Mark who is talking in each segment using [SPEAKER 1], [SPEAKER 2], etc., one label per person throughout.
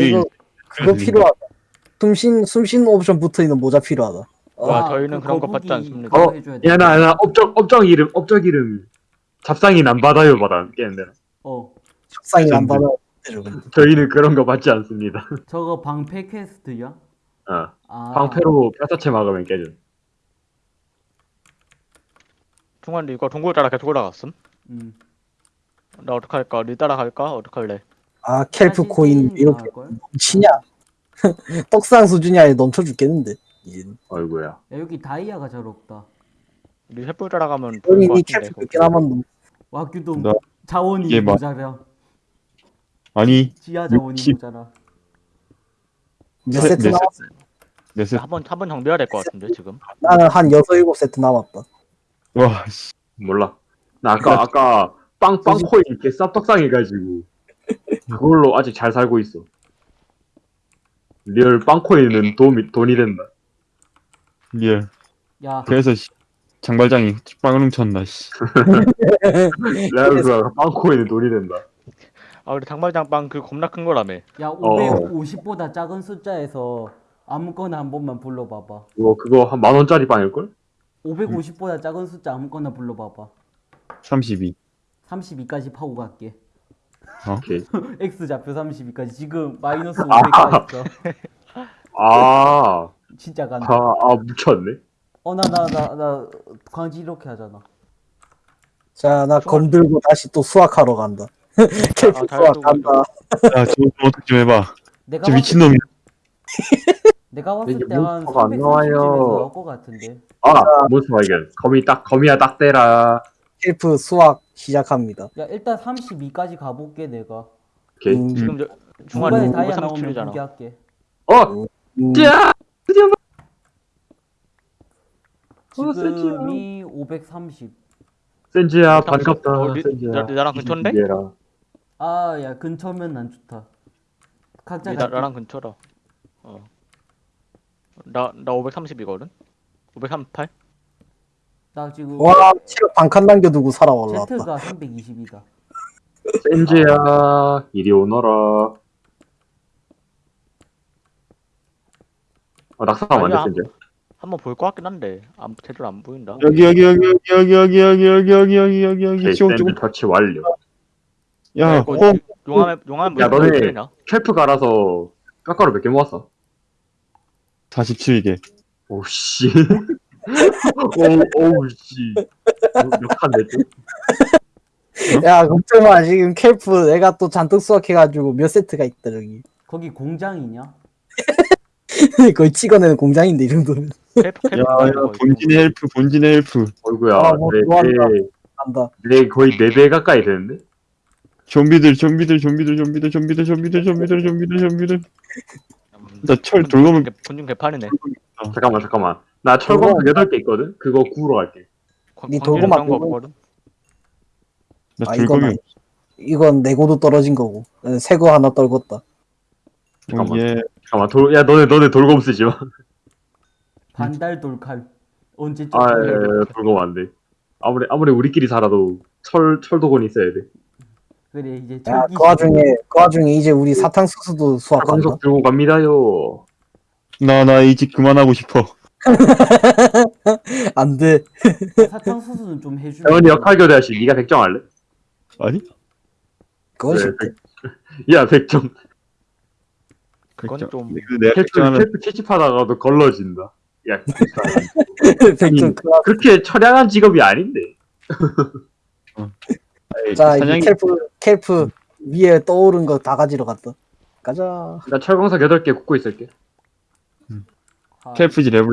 [SPEAKER 1] 이거
[SPEAKER 2] 있-
[SPEAKER 1] 그거 필요하다. 숨쉰 숨쉰 옵션 붙어 있는 모자 필요하다.
[SPEAKER 3] 와,
[SPEAKER 4] 아,
[SPEAKER 3] 저희는
[SPEAKER 4] 그
[SPEAKER 3] 그런 거 받지.
[SPEAKER 4] 그거
[SPEAKER 5] 어,
[SPEAKER 4] 해줘야 돼.
[SPEAKER 5] 야, 나, 나, 업적, 업적 이름, 업적 이름. 잡상인 안 받아요, 받아. 깨는데.
[SPEAKER 4] 어
[SPEAKER 1] 책상이 안. 받아.
[SPEAKER 5] 저희는 그런 거 받지 않습니다.
[SPEAKER 4] 저거 방패 퀘스트야?
[SPEAKER 5] 어.
[SPEAKER 4] 아
[SPEAKER 5] 방패로 뼈다채 막으면 깨져.
[SPEAKER 3] 중간에 이거 동굴 따라 계속 올라갔음?
[SPEAKER 4] 음.
[SPEAKER 3] 나 어떡할까? 니 따라갈까? 어떡할래?
[SPEAKER 1] 아 켈프
[SPEAKER 4] 사실
[SPEAKER 1] 코인
[SPEAKER 4] 게임
[SPEAKER 1] 이렇게? 넘치냐? 떡상 수준이 아니라 넘쳐 죽겠는데. 이제.
[SPEAKER 5] 어이구야.
[SPEAKER 4] 야 여기 다이아가 잘 없다
[SPEAKER 3] 니 횃불 따라가면 좋을
[SPEAKER 1] 형이 것이
[SPEAKER 3] 같은데.
[SPEAKER 1] 켈프 몇개 남았노?
[SPEAKER 4] 와규도
[SPEAKER 2] 나-
[SPEAKER 4] 자원이 모자라
[SPEAKER 2] 아니
[SPEAKER 4] 지하 자원이
[SPEAKER 2] 육십-
[SPEAKER 4] 모자라
[SPEAKER 1] 몇
[SPEAKER 2] 세-
[SPEAKER 1] 세트
[SPEAKER 2] 네
[SPEAKER 1] 남았어?
[SPEAKER 2] 몇세
[SPEAKER 3] 한번 한번 정비해야 될 것 같은데 지금.
[SPEAKER 1] 나는 한 여섯 일곱 세트 남았다.
[SPEAKER 2] 와 씨.
[SPEAKER 5] 몰라. 나 아까, 아까, 빵, 빵 코인 이렇게 쌉떡상 해가지고. 그걸로 아직 잘 살고 있어. real 빵 코인은 돈이, 돈이 된다.
[SPEAKER 2] real
[SPEAKER 4] 야
[SPEAKER 2] 그래서 씨, 장발장이 빵을 훔쳤나 씨.
[SPEAKER 5] 레알 그빵 코인은 돈이 된다.
[SPEAKER 3] 아 우리 장발장 빵 그 겁나 큰 거라며.
[SPEAKER 4] 야
[SPEAKER 5] 어.
[SPEAKER 4] 550보다 작은 숫자에서 아무거나 한 번만 불러봐봐
[SPEAKER 5] 그거, 그거 한 만 원짜리 빵일걸?
[SPEAKER 4] 550보다 작은 숫자 아무거나 불러봐봐
[SPEAKER 2] 32
[SPEAKER 4] 32까지 파고 갈게
[SPEAKER 5] 오케이.
[SPEAKER 4] X 좌표 32까지 지금 마이너스 500까지 있어
[SPEAKER 5] 아,
[SPEAKER 4] 진짜 간다
[SPEAKER 5] 아, 아, 묻혔네.
[SPEAKER 4] 어 나 나 나 나 광지 이렇게 하잖아
[SPEAKER 1] 자, 나 검 들고 다시 또 수학하러 간다. 켈프
[SPEAKER 3] 아, 잘
[SPEAKER 1] 수학 간다.
[SPEAKER 2] 야저 어떻게 좀 해봐
[SPEAKER 4] 내가
[SPEAKER 2] 저
[SPEAKER 4] 봤을,
[SPEAKER 2] 미친놈이야
[SPEAKER 4] 내가 봤을
[SPEAKER 5] 이게
[SPEAKER 4] 때한
[SPEAKER 5] 몬스터가 안
[SPEAKER 4] 330쯤에서
[SPEAKER 5] 나와요.
[SPEAKER 4] 나올 것 같은데
[SPEAKER 5] 아, 몬스터 발견. 거미 딱, 거미야 딱 대라.
[SPEAKER 1] 켈프 수학 시작합니다.
[SPEAKER 4] 야 일단 32까지 가볼게 내가
[SPEAKER 5] 오케이.
[SPEAKER 1] 음,
[SPEAKER 3] 지금 저
[SPEAKER 4] 중간에
[SPEAKER 3] 중간에
[SPEAKER 4] 다이아 나오면
[SPEAKER 3] 537이잖아.
[SPEAKER 4] 포기할게
[SPEAKER 5] 어!
[SPEAKER 1] 음,
[SPEAKER 5] 야! 드디어 어,
[SPEAKER 4] 지금이 530
[SPEAKER 5] 센지야, 반갑다.
[SPEAKER 3] 어, 리-
[SPEAKER 5] 센지야.
[SPEAKER 3] 나- 나랑 근처인데?
[SPEAKER 5] 이해라.
[SPEAKER 4] 아 야 근처면 난 좋다 각자
[SPEAKER 3] 니 나,
[SPEAKER 4] 갈게.
[SPEAKER 3] 나랑 근처라. 어. 나 나 530이거든. 538?
[SPEAKER 4] 나 지금
[SPEAKER 1] 와, 체력 반칸 남겨두고 살아 올라왔다.
[SPEAKER 4] Z가 320이다
[SPEAKER 5] 센지야, 이리 오너라. 어, 낙사하면
[SPEAKER 3] 아니야.
[SPEAKER 5] 안 돼, 센지야.
[SPEAKER 3] 한번 볼 것 같긴 한데 안 제대로 안 보인다.
[SPEAKER 2] 여기 여기 여기 여기 여기 여기 여기 여기 여기 여기 여기
[SPEAKER 5] 센지
[SPEAKER 2] 조금
[SPEAKER 5] 터치 완료.
[SPEAKER 2] 야
[SPEAKER 3] 용암에 용암에
[SPEAKER 5] 야,
[SPEAKER 3] 뭐
[SPEAKER 5] 너네-? 켈프 갈아서 깎아로 몇 개 모았어?
[SPEAKER 2] 47개
[SPEAKER 5] 오, 씨. 오, 오우, 씨. 몇칸 냈지?
[SPEAKER 1] 야, 걱정 마. 지금 켈프 내가 또 잔뜩 수학해가지고 몇 세트가 있다, 저기.
[SPEAKER 4] 거기 공장이냐?
[SPEAKER 1] 거의 찍어내는 공장인데, 이 정도면.
[SPEAKER 3] 헬프 헬프
[SPEAKER 2] 야야 본진의 헬프 본진의 헬프
[SPEAKER 5] 어이구야,
[SPEAKER 1] 아, 뭐
[SPEAKER 5] 내,
[SPEAKER 1] 좋아한다.
[SPEAKER 5] 내,
[SPEAKER 1] 간다.
[SPEAKER 5] 내 거의 4배 가까이 되는데?
[SPEAKER 2] 좀비들 좀비들 좀비들 좀비들 좀비들 좀비들 좀비들 좀비들 좀비들 나 철 돌고면
[SPEAKER 3] 본중 개판이네.
[SPEAKER 5] 잠깐만, 잠깐만. 나 철광석 8개 있거든? 그거 구우러 갈게.
[SPEAKER 1] 니
[SPEAKER 3] 광-
[SPEAKER 1] 돌고
[SPEAKER 3] 광질이 그런
[SPEAKER 1] 거막
[SPEAKER 3] 없거든.
[SPEAKER 2] 나
[SPEAKER 1] 아, 이건 아니- 이건 내고도 떨어진 거고. 새 거 하나 떨궜다.
[SPEAKER 5] 잠깐만.
[SPEAKER 2] 예
[SPEAKER 5] 잠깐만, 돌, 야, 너네, 너네 돌검 쓰지 마.
[SPEAKER 4] 반달 돌칼 언제쯤
[SPEAKER 5] 아, 예, 예, 돌검 안 돼. 아무리, 아무리 우리끼리 살아도 철, 철도곤 있어야 돼.
[SPEAKER 4] 그래 이제
[SPEAKER 1] 야,
[SPEAKER 4] 철기
[SPEAKER 1] 그 와중에, 그 와중에 이제 우리 사탕수수도 수학한다.
[SPEAKER 5] 철광석 들고 갑니다요.
[SPEAKER 2] 나나 이 집 그만하고 싶어
[SPEAKER 1] 안 돼.
[SPEAKER 4] 사탕수수는 좀 해주면
[SPEAKER 5] 대원이 역할 교대하시, 니가 백정 할래?
[SPEAKER 2] 아니
[SPEAKER 1] 그건
[SPEAKER 5] 네,
[SPEAKER 1] 싫대.
[SPEAKER 5] 야, 백정.
[SPEAKER 3] 그건
[SPEAKER 2] 백정.
[SPEAKER 3] 좀
[SPEAKER 2] 이거 내가
[SPEAKER 5] 캘프,
[SPEAKER 2] 백정하면
[SPEAKER 5] 캘프 채집하다가도 걸러진다. 야,
[SPEAKER 1] 그 와-
[SPEAKER 5] 그렇게 처량한 직업이 아닌데.
[SPEAKER 1] 자, 이
[SPEAKER 2] 사냥이
[SPEAKER 1] 켈프, 켈프 위에 떠오른 거 다 가지러 갔다. 가자.
[SPEAKER 5] 나 철광석 8개 굽고 있을게.
[SPEAKER 4] 아,
[SPEAKER 2] 캘프지 레벨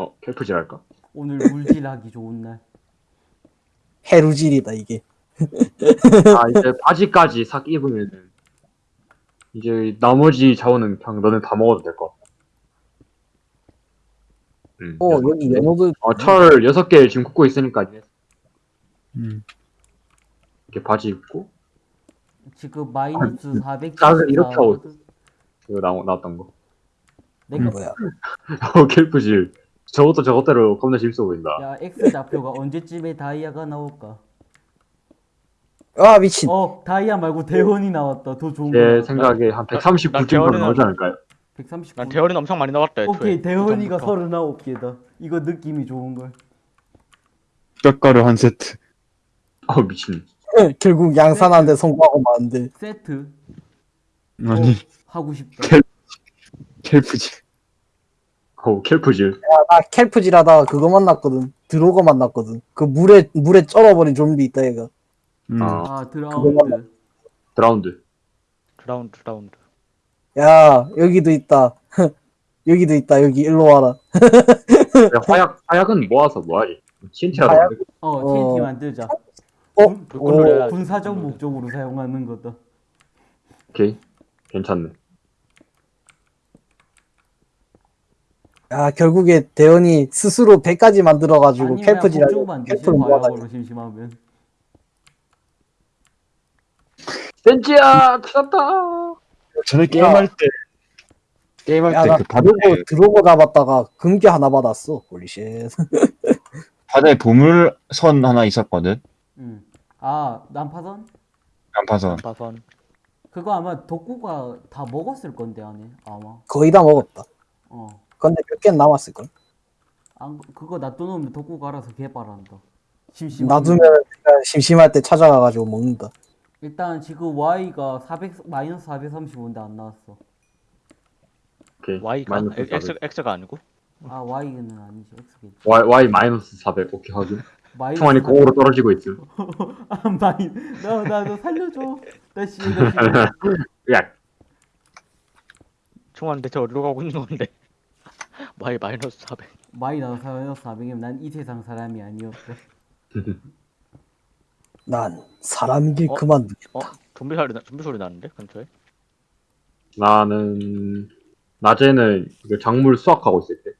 [SPEAKER 5] 어, 캘프질 할까?
[SPEAKER 4] 오늘 물질하기 좋은 날
[SPEAKER 1] 해루질이다, 이게.
[SPEAKER 5] 아, 이제 바지까지 싹 입으면은, 이제 나머지 자원은 그냥 너네 다 먹어도 될 것 같아. 응.
[SPEAKER 1] 어, 여기 연어도
[SPEAKER 5] 어, 철 6개 지금 굽고 있으니까, 이제
[SPEAKER 2] 음.
[SPEAKER 5] 이렇게 바지 입고,
[SPEAKER 4] 지금 마이너스 400
[SPEAKER 5] 짝을 아, 이렇게 하고 이거 나, 나왔던 거.
[SPEAKER 4] 내가
[SPEAKER 1] 뭐야.
[SPEAKER 5] 어, 캘프질. 저것도 저것대로 겁나 재밌어 보인다.
[SPEAKER 4] 야 X 좌표가 언제쯤에 다이아가 나올까
[SPEAKER 1] 아 미친.
[SPEAKER 4] 어 다이아 말고 대원이 나왔다. 더 좋은 거.
[SPEAKER 5] 제. 생각에 한
[SPEAKER 3] 139난
[SPEAKER 5] 정도
[SPEAKER 3] 대원이는-
[SPEAKER 5] 나오지 않을까요?
[SPEAKER 4] 139.
[SPEAKER 3] 난 대원이는 엄청 많이 나왔다. 애초에.
[SPEAKER 4] 오케이 대원이가
[SPEAKER 3] 그 전부터.
[SPEAKER 4] 39개다. 이거 느낌이 좋은 걸.
[SPEAKER 2] 뼈가루 한 세트.
[SPEAKER 5] 어 미친.
[SPEAKER 1] 결국 양산하는데 성공하고 마는데.
[SPEAKER 4] 세트
[SPEAKER 2] 아니
[SPEAKER 4] 하고 싶다.
[SPEAKER 2] kelp지.
[SPEAKER 5] 어 kelp질.
[SPEAKER 1] 나 kelp질 하다가 그거 만났거든. 드로거 만났거든. 그 물에 물에 쩔어버린 좀비 있다 얘가.
[SPEAKER 2] 음.
[SPEAKER 5] 아.
[SPEAKER 4] 아
[SPEAKER 3] drowned. drowned. drowned drowned.
[SPEAKER 1] 야 여기도 있다. 여기도 있다. 여기 일로 와라.
[SPEAKER 5] 화약 화약은 모아서 뭐하지? TNT라도
[SPEAKER 1] 화약?
[SPEAKER 4] 어
[SPEAKER 1] 어.
[SPEAKER 4] TNT 만들자.
[SPEAKER 1] 어?
[SPEAKER 4] 군-
[SPEAKER 1] 오.
[SPEAKER 3] 해야지.
[SPEAKER 4] 군사적. 목적으로 사용하는 거다.
[SPEAKER 5] 오케이. 괜찮네.
[SPEAKER 1] 야 결국에 대원이 스스로 배까지 만들어가지고 kelp를 모아다.
[SPEAKER 4] 과학으로 심심하면.
[SPEAKER 5] 센지야 찾았다.
[SPEAKER 2] 전에 게임할 때 게임할
[SPEAKER 1] 야 나
[SPEAKER 2] 때그 바다에
[SPEAKER 1] 드로거 드로거 잡았다가 금괴 하나 받았어. Holy shit.
[SPEAKER 2] 바다에 보물선 하나 있었거든.
[SPEAKER 4] 응. 아 난파선?
[SPEAKER 2] 난파선.
[SPEAKER 3] 바선.
[SPEAKER 4] 그거 아마 독구가 다 먹었을 건데 안에 아마.
[SPEAKER 1] 거의 다 먹었다.
[SPEAKER 4] 어.
[SPEAKER 1] 근데 몇 개 남았을 걸.
[SPEAKER 4] 안 그거 놔둬놓으면 독구가 알아서 개발한다. 심심.
[SPEAKER 1] 놔두면 내가 심심할 때 찾아가가지고 먹는다.
[SPEAKER 4] 일단 지금 Y가 400 마이너스 435인데 안 나왔어.
[SPEAKER 5] 오케이.
[SPEAKER 3] Y가
[SPEAKER 5] 마이너스
[SPEAKER 3] X
[SPEAKER 5] 400.
[SPEAKER 3] X가 아니고.
[SPEAKER 4] 아 Y는 아니지 X겠지.
[SPEAKER 5] Y Y 마이너스 400. 오케이 확인.
[SPEAKER 4] 마이너스
[SPEAKER 5] 총알이 공으로 떨어지고 있음.
[SPEAKER 4] 아 마이 나나너 살려줘. 나 씨, 나 지금
[SPEAKER 5] 야.
[SPEAKER 3] 총알 대체 어디로 가고 있는 건데? Y 마이너스 400.
[SPEAKER 4] 마이너스 400이면 난 이 세상 사람이 아니었어.
[SPEAKER 1] 난 사람이길
[SPEAKER 3] 어?
[SPEAKER 1] 그만.
[SPEAKER 3] 어? 좀비 소리 나 좀비 소리 나는데 근처에?
[SPEAKER 5] 나는 낮에는 그 작물 수확하고 있을 때.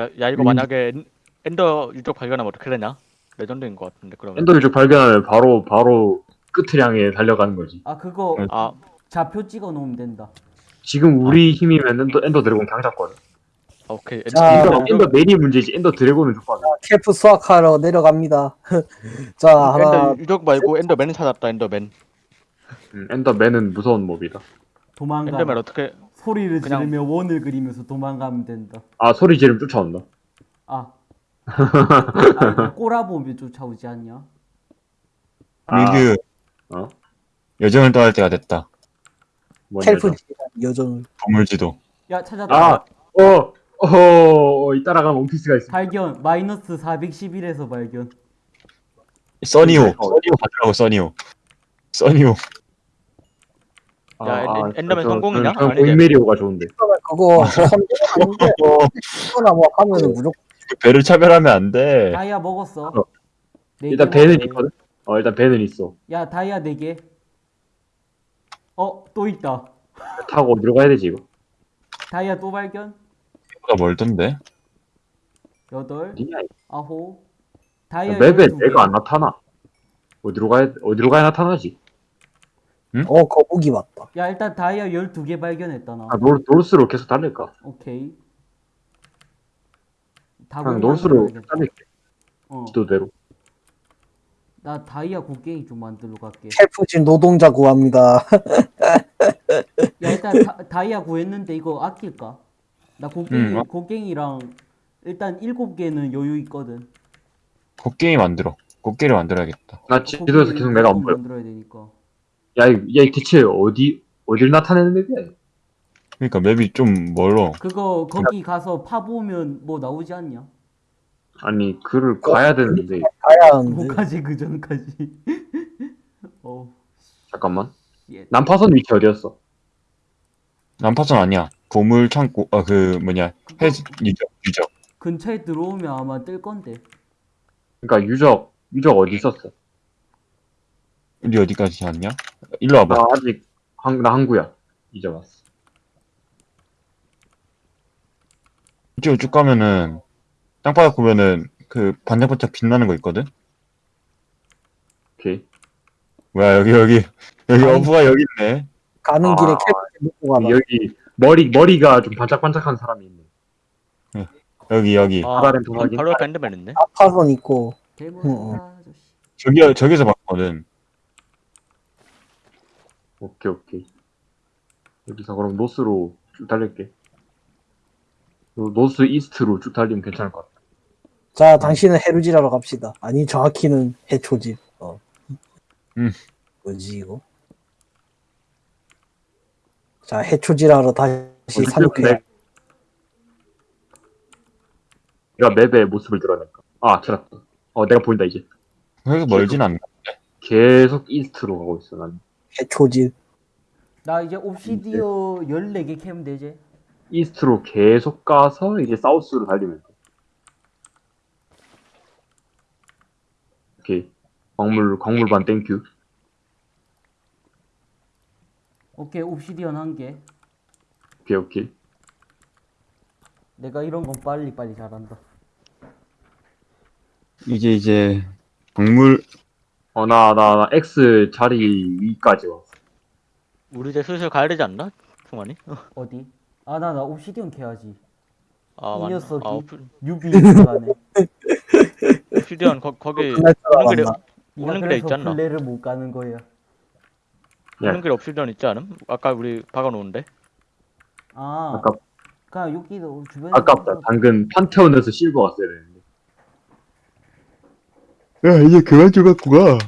[SPEAKER 3] 야, 야 이거
[SPEAKER 5] 음.
[SPEAKER 3] 만약에 엔- Ender 유적 발견하면 어떻게 되냐? legend인 것 같은데 그러면.
[SPEAKER 5] Ender 유적 발견하면 바로 바로 끝을 향해 달려가는 거지.
[SPEAKER 4] 아 그거
[SPEAKER 3] 아
[SPEAKER 4] 좌표 찍어 놓으면 된다.
[SPEAKER 5] 지금 우리 힘이면 Ender Ender Dragon 강 잡거든.
[SPEAKER 3] 아, 오케이.
[SPEAKER 1] 자,
[SPEAKER 5] Ender, Ender Ender 멜이 문제지. Ender Dragon은 좋거든.
[SPEAKER 1] kelp 수확하러 내려갑니다. 자 하나
[SPEAKER 3] Ender 유적 말고 Enderman 찾았다 Enderman.
[SPEAKER 5] 음, Enderman은 무서운 mob이다.
[SPEAKER 4] 도망가.
[SPEAKER 3] Enderman 어떻게?
[SPEAKER 4] 소리를
[SPEAKER 3] 그냥-
[SPEAKER 4] 지르며 원을 그리면서 도망가면 된다.
[SPEAKER 5] 아 소리 지르면 쫓아온다.
[SPEAKER 4] 아. 아 꼬라보면 쫓아오지 않냐?
[SPEAKER 5] 아,
[SPEAKER 2] 미규
[SPEAKER 5] 어?
[SPEAKER 2] 여정을 떠날 때가 됐다.
[SPEAKER 5] 뭔
[SPEAKER 1] kelp
[SPEAKER 5] 여자?
[SPEAKER 1] 여정.
[SPEAKER 2] 보물지도.
[SPEAKER 4] 야 찾았다.
[SPEAKER 5] 아, 어, 어, 이 따라가면 원피스가 있어.
[SPEAKER 4] 발견 마이너스 411에서 발견.
[SPEAKER 2] 써니오.
[SPEAKER 5] 어.
[SPEAKER 2] 써니오 가더라고 써니오. 써니오.
[SPEAKER 3] 야, 엔- 엔더맨 성공이냐?
[SPEAKER 5] 고인메리오가 좋은데.
[SPEAKER 1] 그거 이거나 뭐 하면 무조건
[SPEAKER 2] 배를 차별하면 안 돼.
[SPEAKER 4] 다이아 먹었어.
[SPEAKER 5] 어.
[SPEAKER 4] 네
[SPEAKER 5] 일단
[SPEAKER 4] 개
[SPEAKER 5] 배는. 있거든. 어, 일단 배는 있어.
[SPEAKER 4] 야 다이아 4개. 어 또 있다.
[SPEAKER 5] 타고 어디로 가야 되지 이거?
[SPEAKER 4] 다이아 또 발견.
[SPEAKER 2] 보다 멀던데.
[SPEAKER 4] 여덟?
[SPEAKER 5] 이거?
[SPEAKER 4] 아홉. 다이아
[SPEAKER 5] map에
[SPEAKER 4] 12개.
[SPEAKER 5] 내가 안 나타나. 어디로 가야 어디로 가야 나타나지?
[SPEAKER 1] 어 거북이 맞다.
[SPEAKER 4] 야 일단 다이아 12개 발견했다 나.
[SPEAKER 5] 아, 노, north로 계속 달릴까?
[SPEAKER 4] 오케이.
[SPEAKER 5] 그냥
[SPEAKER 4] 다구리
[SPEAKER 5] north로. 달릴게.
[SPEAKER 4] 어.
[SPEAKER 5] 지도대로.
[SPEAKER 4] 나 다이아 곡괭이 좀 만들러 갈게.
[SPEAKER 1] kelp진 노동자 구합니다.
[SPEAKER 4] 야 일단 다, 다이아 구했는데 이거 아낄까? 나 곡괭이
[SPEAKER 2] 음, 아.
[SPEAKER 4] 곡괭이랑 일단 일곱 개는 여유 있거든.
[SPEAKER 2] 곡괭이 만들어. 곡괭이를 만들어야겠다.
[SPEAKER 5] 나 지도에서 계속 내가 안 보여.
[SPEAKER 4] 만들어야 되니까.
[SPEAKER 5] 야, 이- 야, 이 대체 어디 어디를 나타내는 맵이야?
[SPEAKER 2] 그러니까 맵이 좀 멀어.
[SPEAKER 4] 그거 거기 가서 파 보면 뭐 나오지 않냐?
[SPEAKER 5] 아니, 그를 가야 되는데
[SPEAKER 1] 가야 하는데.
[SPEAKER 4] 뭐까지 그 전까지. 어.
[SPEAKER 5] 잠깐만.
[SPEAKER 4] 예.
[SPEAKER 5] 난파선 위치 어디였어?
[SPEAKER 2] 난파선 아니야. 보물 창고. 아 그 뭐냐 해지 유적 유적.
[SPEAKER 4] 근처에 들어오면 아마 뜰 건데.
[SPEAKER 5] 그러니까 유적 유적 어디 있었어?
[SPEAKER 2] 우리 어디까지 왔냐? 일로 와봐.
[SPEAKER 5] 나 아직 한, 나 항구야. 이제 왔어.
[SPEAKER 2] 이쪽으로 쭉 가면은 땅바닥 보면은 그 반짝반짝 빛나는 거 있거든.
[SPEAKER 5] 오케이.
[SPEAKER 2] 뭐야 여기 여기 여기
[SPEAKER 1] 아니.
[SPEAKER 2] 어부가 여기 있네.
[SPEAKER 1] 가는
[SPEAKER 5] 아.
[SPEAKER 1] 길에 캘프진 먹고 가다.
[SPEAKER 5] 여기 머리 머리가 좀 반짝반짝한 사람이 있네.
[SPEAKER 2] 여기 여기
[SPEAKER 3] 아,
[SPEAKER 5] 바다렌 도 확인.
[SPEAKER 3] 바로 옆에 엔더맨 있네.
[SPEAKER 1] 아파선 있고.
[SPEAKER 2] 저기 저기서 봤거든.
[SPEAKER 5] 오케이, 오케이. 여기서 그럼 노스로 쭉 달릴게. 요 노스 이스트로 쭉 달리면 괜찮을 것 같아.
[SPEAKER 1] 자, 당신은 해루지라러 갑시다. 아니, 정확히는 해초집. 어.
[SPEAKER 2] 음.
[SPEAKER 1] 뭐지, 이거? 자, 해초지라러 다시 산옥해.
[SPEAKER 5] 내가 맵의 모습을 드러낼까? 아, 찾았다. 어, 내가 보인다, 이제.
[SPEAKER 2] 그렇게 멀진 않나?
[SPEAKER 5] 계속 이스트로 가고 있어, 난.
[SPEAKER 1] 해초집.
[SPEAKER 4] 나 이제 옵시디어 14개 캐면 되지?
[SPEAKER 5] east로 계속 가서 이제 south로 달리면 돼. 오케이. 광물, 광물반 thank you.
[SPEAKER 4] 오케이 obsidian 한 개.
[SPEAKER 5] 오케이, 오케이.
[SPEAKER 4] 내가 이런 건 빨리 빨리 잘한다.
[SPEAKER 2] 이제 이제 광물
[SPEAKER 5] 어, 나, 나, 나 X 자리 위까지 왔어.
[SPEAKER 3] 우리 이제 슬슬 가야 되지 않나? 충만이?
[SPEAKER 4] 어디? 아 나 나 옵시디언 캐야지.
[SPEAKER 3] 아
[SPEAKER 4] 이
[SPEAKER 3] 맞나?
[SPEAKER 4] 녀석이.
[SPEAKER 3] 아 오프-
[SPEAKER 4] 뉴비 들어가네.
[SPEAKER 3] 옵시디언 거, 거기 오는 길에 오는 길에 않나?
[SPEAKER 4] 플레이를 못 가는 거야.
[SPEAKER 5] 예.
[SPEAKER 3] 오는 길에 옵시디언 있지 않음? 아까 우리 박아놓은데?
[SPEAKER 4] 아
[SPEAKER 5] 아깝,
[SPEAKER 4] 그냥 여기도 주변에
[SPEAKER 5] 아깝다. 당근 판테온에서 실버 왔어야 되는데.
[SPEAKER 2] 야 이제 그만 좀 갖고 가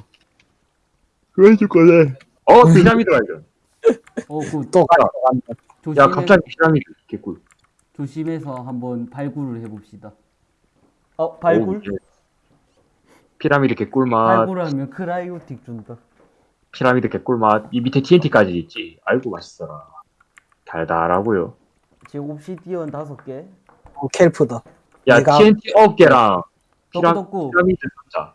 [SPEAKER 2] 그만 줄 거네
[SPEAKER 5] 어, 피라미드 발견.
[SPEAKER 4] 어 그
[SPEAKER 1] 또 가.
[SPEAKER 4] 조심해
[SPEAKER 5] 야, 갑자기 피라미드. 개꿀.
[SPEAKER 4] 조심해서 한번 발굴을 해봅시다. 어 발굴?
[SPEAKER 5] 오, 예. 피라미드 개꿀맛.
[SPEAKER 4] 발굴하면 크라이오틱 준다.
[SPEAKER 5] 피라미드 개꿀맛. 이 밑에 TNT까지 있지. 아이고, 맛있어라. 달달하고요.
[SPEAKER 4] 지금 옵시디언 다섯 개.
[SPEAKER 1] 어, 켈프다.
[SPEAKER 5] 야,
[SPEAKER 1] 내가-
[SPEAKER 5] TNT 9개랑 피라,
[SPEAKER 4] 덕구
[SPEAKER 5] 피라미드 숫자.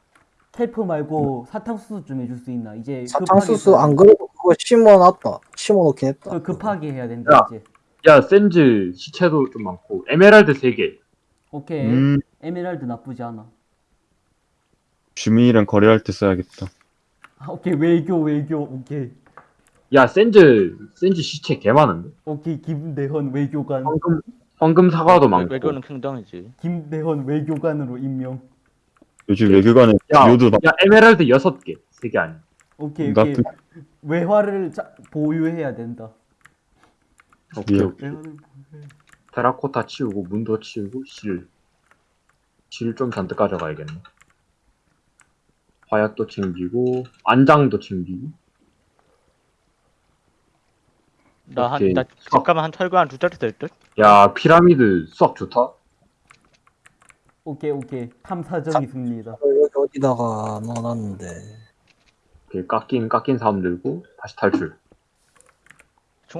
[SPEAKER 4] kelp 말고 사탕수수 좀 해줄 수 있나? 이제
[SPEAKER 1] 사탕수수
[SPEAKER 4] 급하게
[SPEAKER 1] 안 그래도 그거 심어놨다. 심어놓긴 했다.
[SPEAKER 4] 그 급하게 해야 된다
[SPEAKER 5] 야.
[SPEAKER 4] 이제.
[SPEAKER 5] 야, 샌즈 시체도 좀 많고. 에메랄드 3개.
[SPEAKER 4] 오케이.
[SPEAKER 2] 음
[SPEAKER 4] 에메랄드 나쁘지 않아.
[SPEAKER 2] 주민이랑 거래할 때 써야겠다
[SPEAKER 4] 아, 오케이 외교 외교 오케이
[SPEAKER 5] 야, 샌즈, 샌즈 시체 개 많은데?
[SPEAKER 4] 오케이 김대헌 외교관
[SPEAKER 5] 황금, 황금 사과도 많고.
[SPEAKER 3] 외교는 킹덤이지.
[SPEAKER 4] 김대헌 외교관으로 임명.
[SPEAKER 2] 요즘 외교관에
[SPEAKER 5] 야,
[SPEAKER 2] 요도 막
[SPEAKER 5] 야, 에메랄드 6개. 3개 아니야.
[SPEAKER 4] 오케이 오케이
[SPEAKER 2] 나쁜
[SPEAKER 4] 외화를 자, 보유해야 된다.
[SPEAKER 5] 오케이,
[SPEAKER 2] 예.
[SPEAKER 5] 오케이. 테라코타 치우고, 문도 치우고, 실. 실 좀 잔뜩 가져가야겠네. 화약도 챙기고, 안장도 챙기고.
[SPEAKER 3] 나 한. 나 잠깐만 한 철거 한 두 자리 될 듯?
[SPEAKER 5] 야, 피라미드 수학 좋다.
[SPEAKER 4] 오케이 오케이 탐사정이 승리다.
[SPEAKER 1] 어, 여기 어디다가 넣어놨는데.
[SPEAKER 5] 오케이, 깎인, 깎인 사람 들고, 다시 탈출.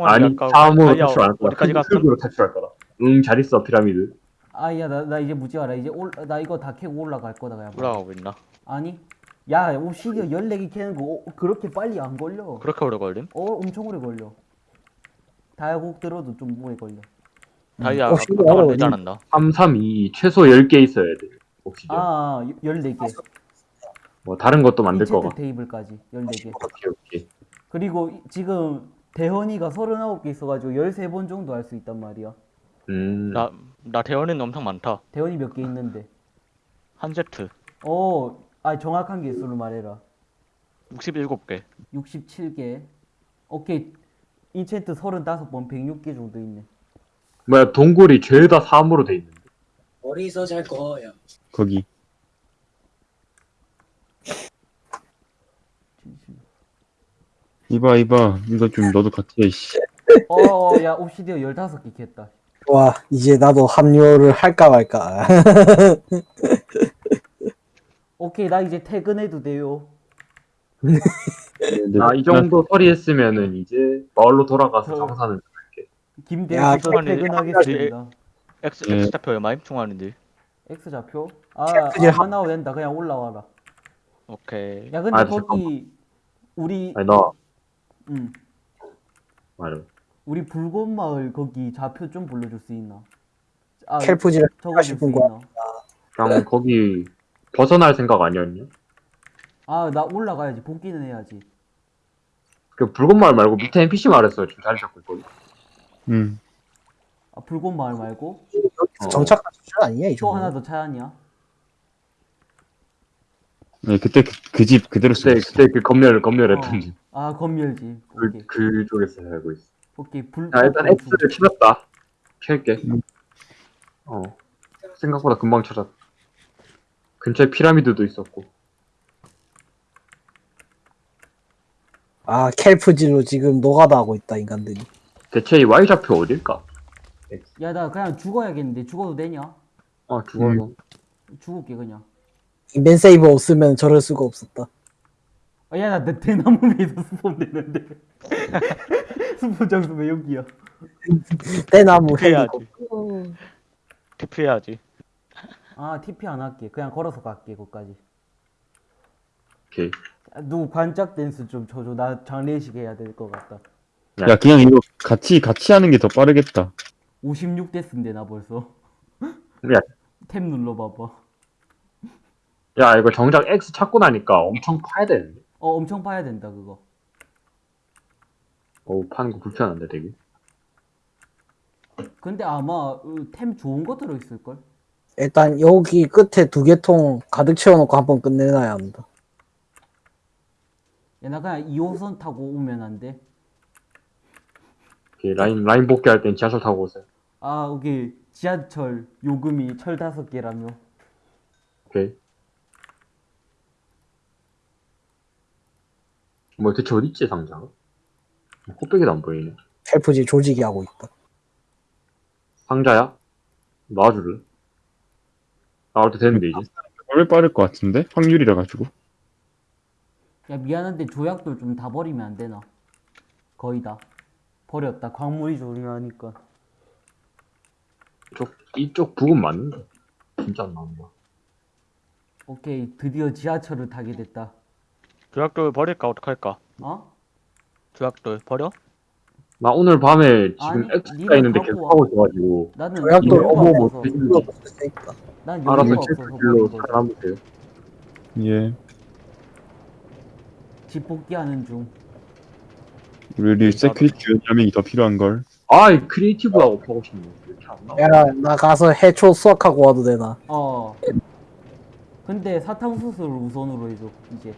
[SPEAKER 5] 아니,
[SPEAKER 3] 아까
[SPEAKER 5] 사람으로 탈출 안할 거다.
[SPEAKER 3] 어디까지 갔어?
[SPEAKER 5] 흙으로 탈출할 거다. 응, 잘 있어, 피라미드.
[SPEAKER 4] 아야 나 나 이제 묻지 마라 이제 올 나 이거 다 캐고 올라갈 거다 그냥.
[SPEAKER 3] 올라가고 있나?
[SPEAKER 4] 아니 야 옵시디언 14개 캐는 거 어, 그렇게 빨리 안 걸려.
[SPEAKER 3] 그렇게 오래 걸림?
[SPEAKER 4] 어 엄청 오래 걸려. 다이아곡 들어도 좀 오래 걸려.
[SPEAKER 3] 다이아
[SPEAKER 1] 혹시
[SPEAKER 3] 아까
[SPEAKER 1] 알아,
[SPEAKER 3] 되지 않았나?
[SPEAKER 5] 3, 3, 2, 최소 10개 있어야 돼. 옵시디언.
[SPEAKER 4] 아 14개.
[SPEAKER 5] 뭐, 다른 것도 만들 거가.
[SPEAKER 4] 테이블까지 14개.
[SPEAKER 5] 오케이, 오케이.
[SPEAKER 4] 그리고 이- 지금 대헌이가 39개 있어가지고 13번 정도 할 수 있단 말이야.
[SPEAKER 5] 음,
[SPEAKER 3] 나, 나 대원은 엄청 많다.
[SPEAKER 4] 대헌이 몇 개 있는데.
[SPEAKER 3] 한 세트.
[SPEAKER 4] 어, 아 정확한 개수를 말해라.
[SPEAKER 3] 67개.
[SPEAKER 4] 67개. 오케이. 인챈트 35번 106개 정도 있네.
[SPEAKER 5] 뭐야, 동굴이 죄다 3으로 돼 있는데.
[SPEAKER 6] 어디서 잘 거야?
[SPEAKER 2] 거기 이봐 이봐 이거 좀 너도 같이 해 씨.
[SPEAKER 4] 어, 야, 옵시디어 15개 캤다.
[SPEAKER 1] 와, 이제 나도 합류를 할까 말까.
[SPEAKER 4] 오케이, 나 이제 퇴근해도 돼요.
[SPEAKER 2] 근데
[SPEAKER 5] 아, 이 정도 처리했으면은 이제 마을로 돌아가서
[SPEAKER 4] 저-
[SPEAKER 5] 장사는.
[SPEAKER 1] 야,
[SPEAKER 4] 김대헌 저 퇴근하겠습니다.
[SPEAKER 3] X,
[SPEAKER 2] 예.
[SPEAKER 3] X 좌표 얼마임? 충만인데.
[SPEAKER 4] X 좌표? 아,
[SPEAKER 1] 그냥
[SPEAKER 4] 안 나와도 된다. 그냥 올라와라.
[SPEAKER 3] 오케이.
[SPEAKER 4] 야, 근데
[SPEAKER 5] 아,
[SPEAKER 4] 거기 우리
[SPEAKER 5] 아니, 나,
[SPEAKER 4] 응.
[SPEAKER 5] 말해.
[SPEAKER 4] 우리 붉은 마을 거기 좌표 좀 불러줄 수 있나? 아, 적어줄 수
[SPEAKER 1] 싶은 거야.
[SPEAKER 4] 있나?
[SPEAKER 5] 그냥 거기 벗어날 생각 아니었냐?
[SPEAKER 4] 아, 나 올라가야지. 복귀는 해야지.
[SPEAKER 5] 그 붉은 말 말고 밑에 NPC 말했어요. 지금 자리 잡고 있거든.
[SPEAKER 2] 음
[SPEAKER 4] 아, 붉은 마을 말고
[SPEAKER 1] 여기서
[SPEAKER 5] 어.
[SPEAKER 1] 정착한 수준 아니냐,
[SPEAKER 4] 이또
[SPEAKER 1] 정도.
[SPEAKER 4] 하나 더 차야냐?
[SPEAKER 2] 네, 그때 그 집 그 대로 쓰고
[SPEAKER 5] 그때
[SPEAKER 2] 있어.
[SPEAKER 5] 그때 그 검열 검열했던 집.
[SPEAKER 4] 아 건멸지.
[SPEAKER 5] 그
[SPEAKER 4] 오케이.
[SPEAKER 5] 그쪽에서 살고 있어.
[SPEAKER 4] 오케이 불.
[SPEAKER 5] 자 일단
[SPEAKER 4] 불-
[SPEAKER 5] X를 찾았다. 켤게.
[SPEAKER 2] 음.
[SPEAKER 5] 어 생각보다 금방 찾았다. 근처에 피라미드도 있었고.
[SPEAKER 1] 아 켈프지로 지금 노가다 하고 있다 인간들이
[SPEAKER 5] 대체 이 Y 좌표 어딜까?
[SPEAKER 4] 야, 나 그냥 죽어야겠는데 죽어도 되냐?
[SPEAKER 5] 아 죽어서.
[SPEAKER 4] 죽을게 그냥.
[SPEAKER 1] 인벤 세이브 없으면 저럴 수가 없었다
[SPEAKER 4] 아, 야, 나, 나 대나무 위에서 스폰 되는데. 스폰 장소 왜 여기야?
[SPEAKER 1] 대나무
[SPEAKER 3] 해야지. TP 해야지.
[SPEAKER 4] 아, TP 안 할게. 그냥 걸어서 갈게, 거기까지.
[SPEAKER 5] 오케이.
[SPEAKER 4] 아, 누구 관짝 댄스 좀 쳐줘. 나 장례식 해야 될 것 같다.
[SPEAKER 2] 야, 그냥 이거 같이 같이 하는 게 더 빠르겠다.
[SPEAKER 4] 56 됐는데, 나 벌써.
[SPEAKER 5] 야.
[SPEAKER 4] 탭 눌러봐봐.
[SPEAKER 5] 야 이거 정작 X 찾고 나니까 엄청 파야 되는데.
[SPEAKER 4] 어, 엄청 파야 된다, 그거.
[SPEAKER 5] 어우 파는 거 불편한데 되게.
[SPEAKER 4] 근데 아마 어, 템 좋은 거 들어있을걸?
[SPEAKER 1] 일단 여기 끝에 두 개통 가득 채워놓고 한 번 끝내놔야 합니다
[SPEAKER 4] 야, 나 그냥 2호선 타고 오면 안 돼?
[SPEAKER 5] 오케이, 라인 라인 복귀할 땐 지하철 타고 오세요.
[SPEAKER 4] 아, 오케이. 지하철 요금이 철 다섯 개라며.
[SPEAKER 5] 오케이. 뭐 대체 어디 있지 상자가? 코빼기도 안 보이네.
[SPEAKER 1] 켈프지 조직이 하고 있다
[SPEAKER 5] 상자야? 놔줄래? 나올 때 됐는데 이제.
[SPEAKER 2] 왜 빠를 것 같은데? 확률이라 가지고.
[SPEAKER 4] 야, 미안한데 조약돌 좀 다 버리면 안 되나? 거의 다. 버렸다. 광물이 중요하니까.
[SPEAKER 5] 이쪽 이쪽 부근 맞는데. 진짜 안 나온다.
[SPEAKER 4] 오케이. 드디어 지하철을 타게 됐다.
[SPEAKER 3] 조약돌 버릴까 어떡할까?
[SPEAKER 4] 어?
[SPEAKER 3] 조약돌 버려?
[SPEAKER 5] 나 오늘 밤에 지금
[SPEAKER 4] 아니, 네가
[SPEAKER 5] 있는데
[SPEAKER 4] 갖고
[SPEAKER 5] 계속
[SPEAKER 4] 와.
[SPEAKER 5] 하고 있어가지고
[SPEAKER 4] 나는
[SPEAKER 1] 조약돌 어머 뭐
[SPEAKER 4] 없어서. 난
[SPEAKER 5] 알아서
[SPEAKER 4] 여유가 없어서
[SPEAKER 5] 체크길로
[SPEAKER 4] 버린 거지.
[SPEAKER 5] 살아남으세요.
[SPEAKER 2] 예.
[SPEAKER 4] 집 복귀하는 중.
[SPEAKER 2] 우리 security 연장이 더 필요한 걸.
[SPEAKER 5] 아이 creative하고 보고 싶네. 왜 이렇게 안 나와?
[SPEAKER 1] 야 나 가서 해초 수확하고 와도 되나
[SPEAKER 4] 어. 근데 사탕수수를 우선으로 해줘. 이제.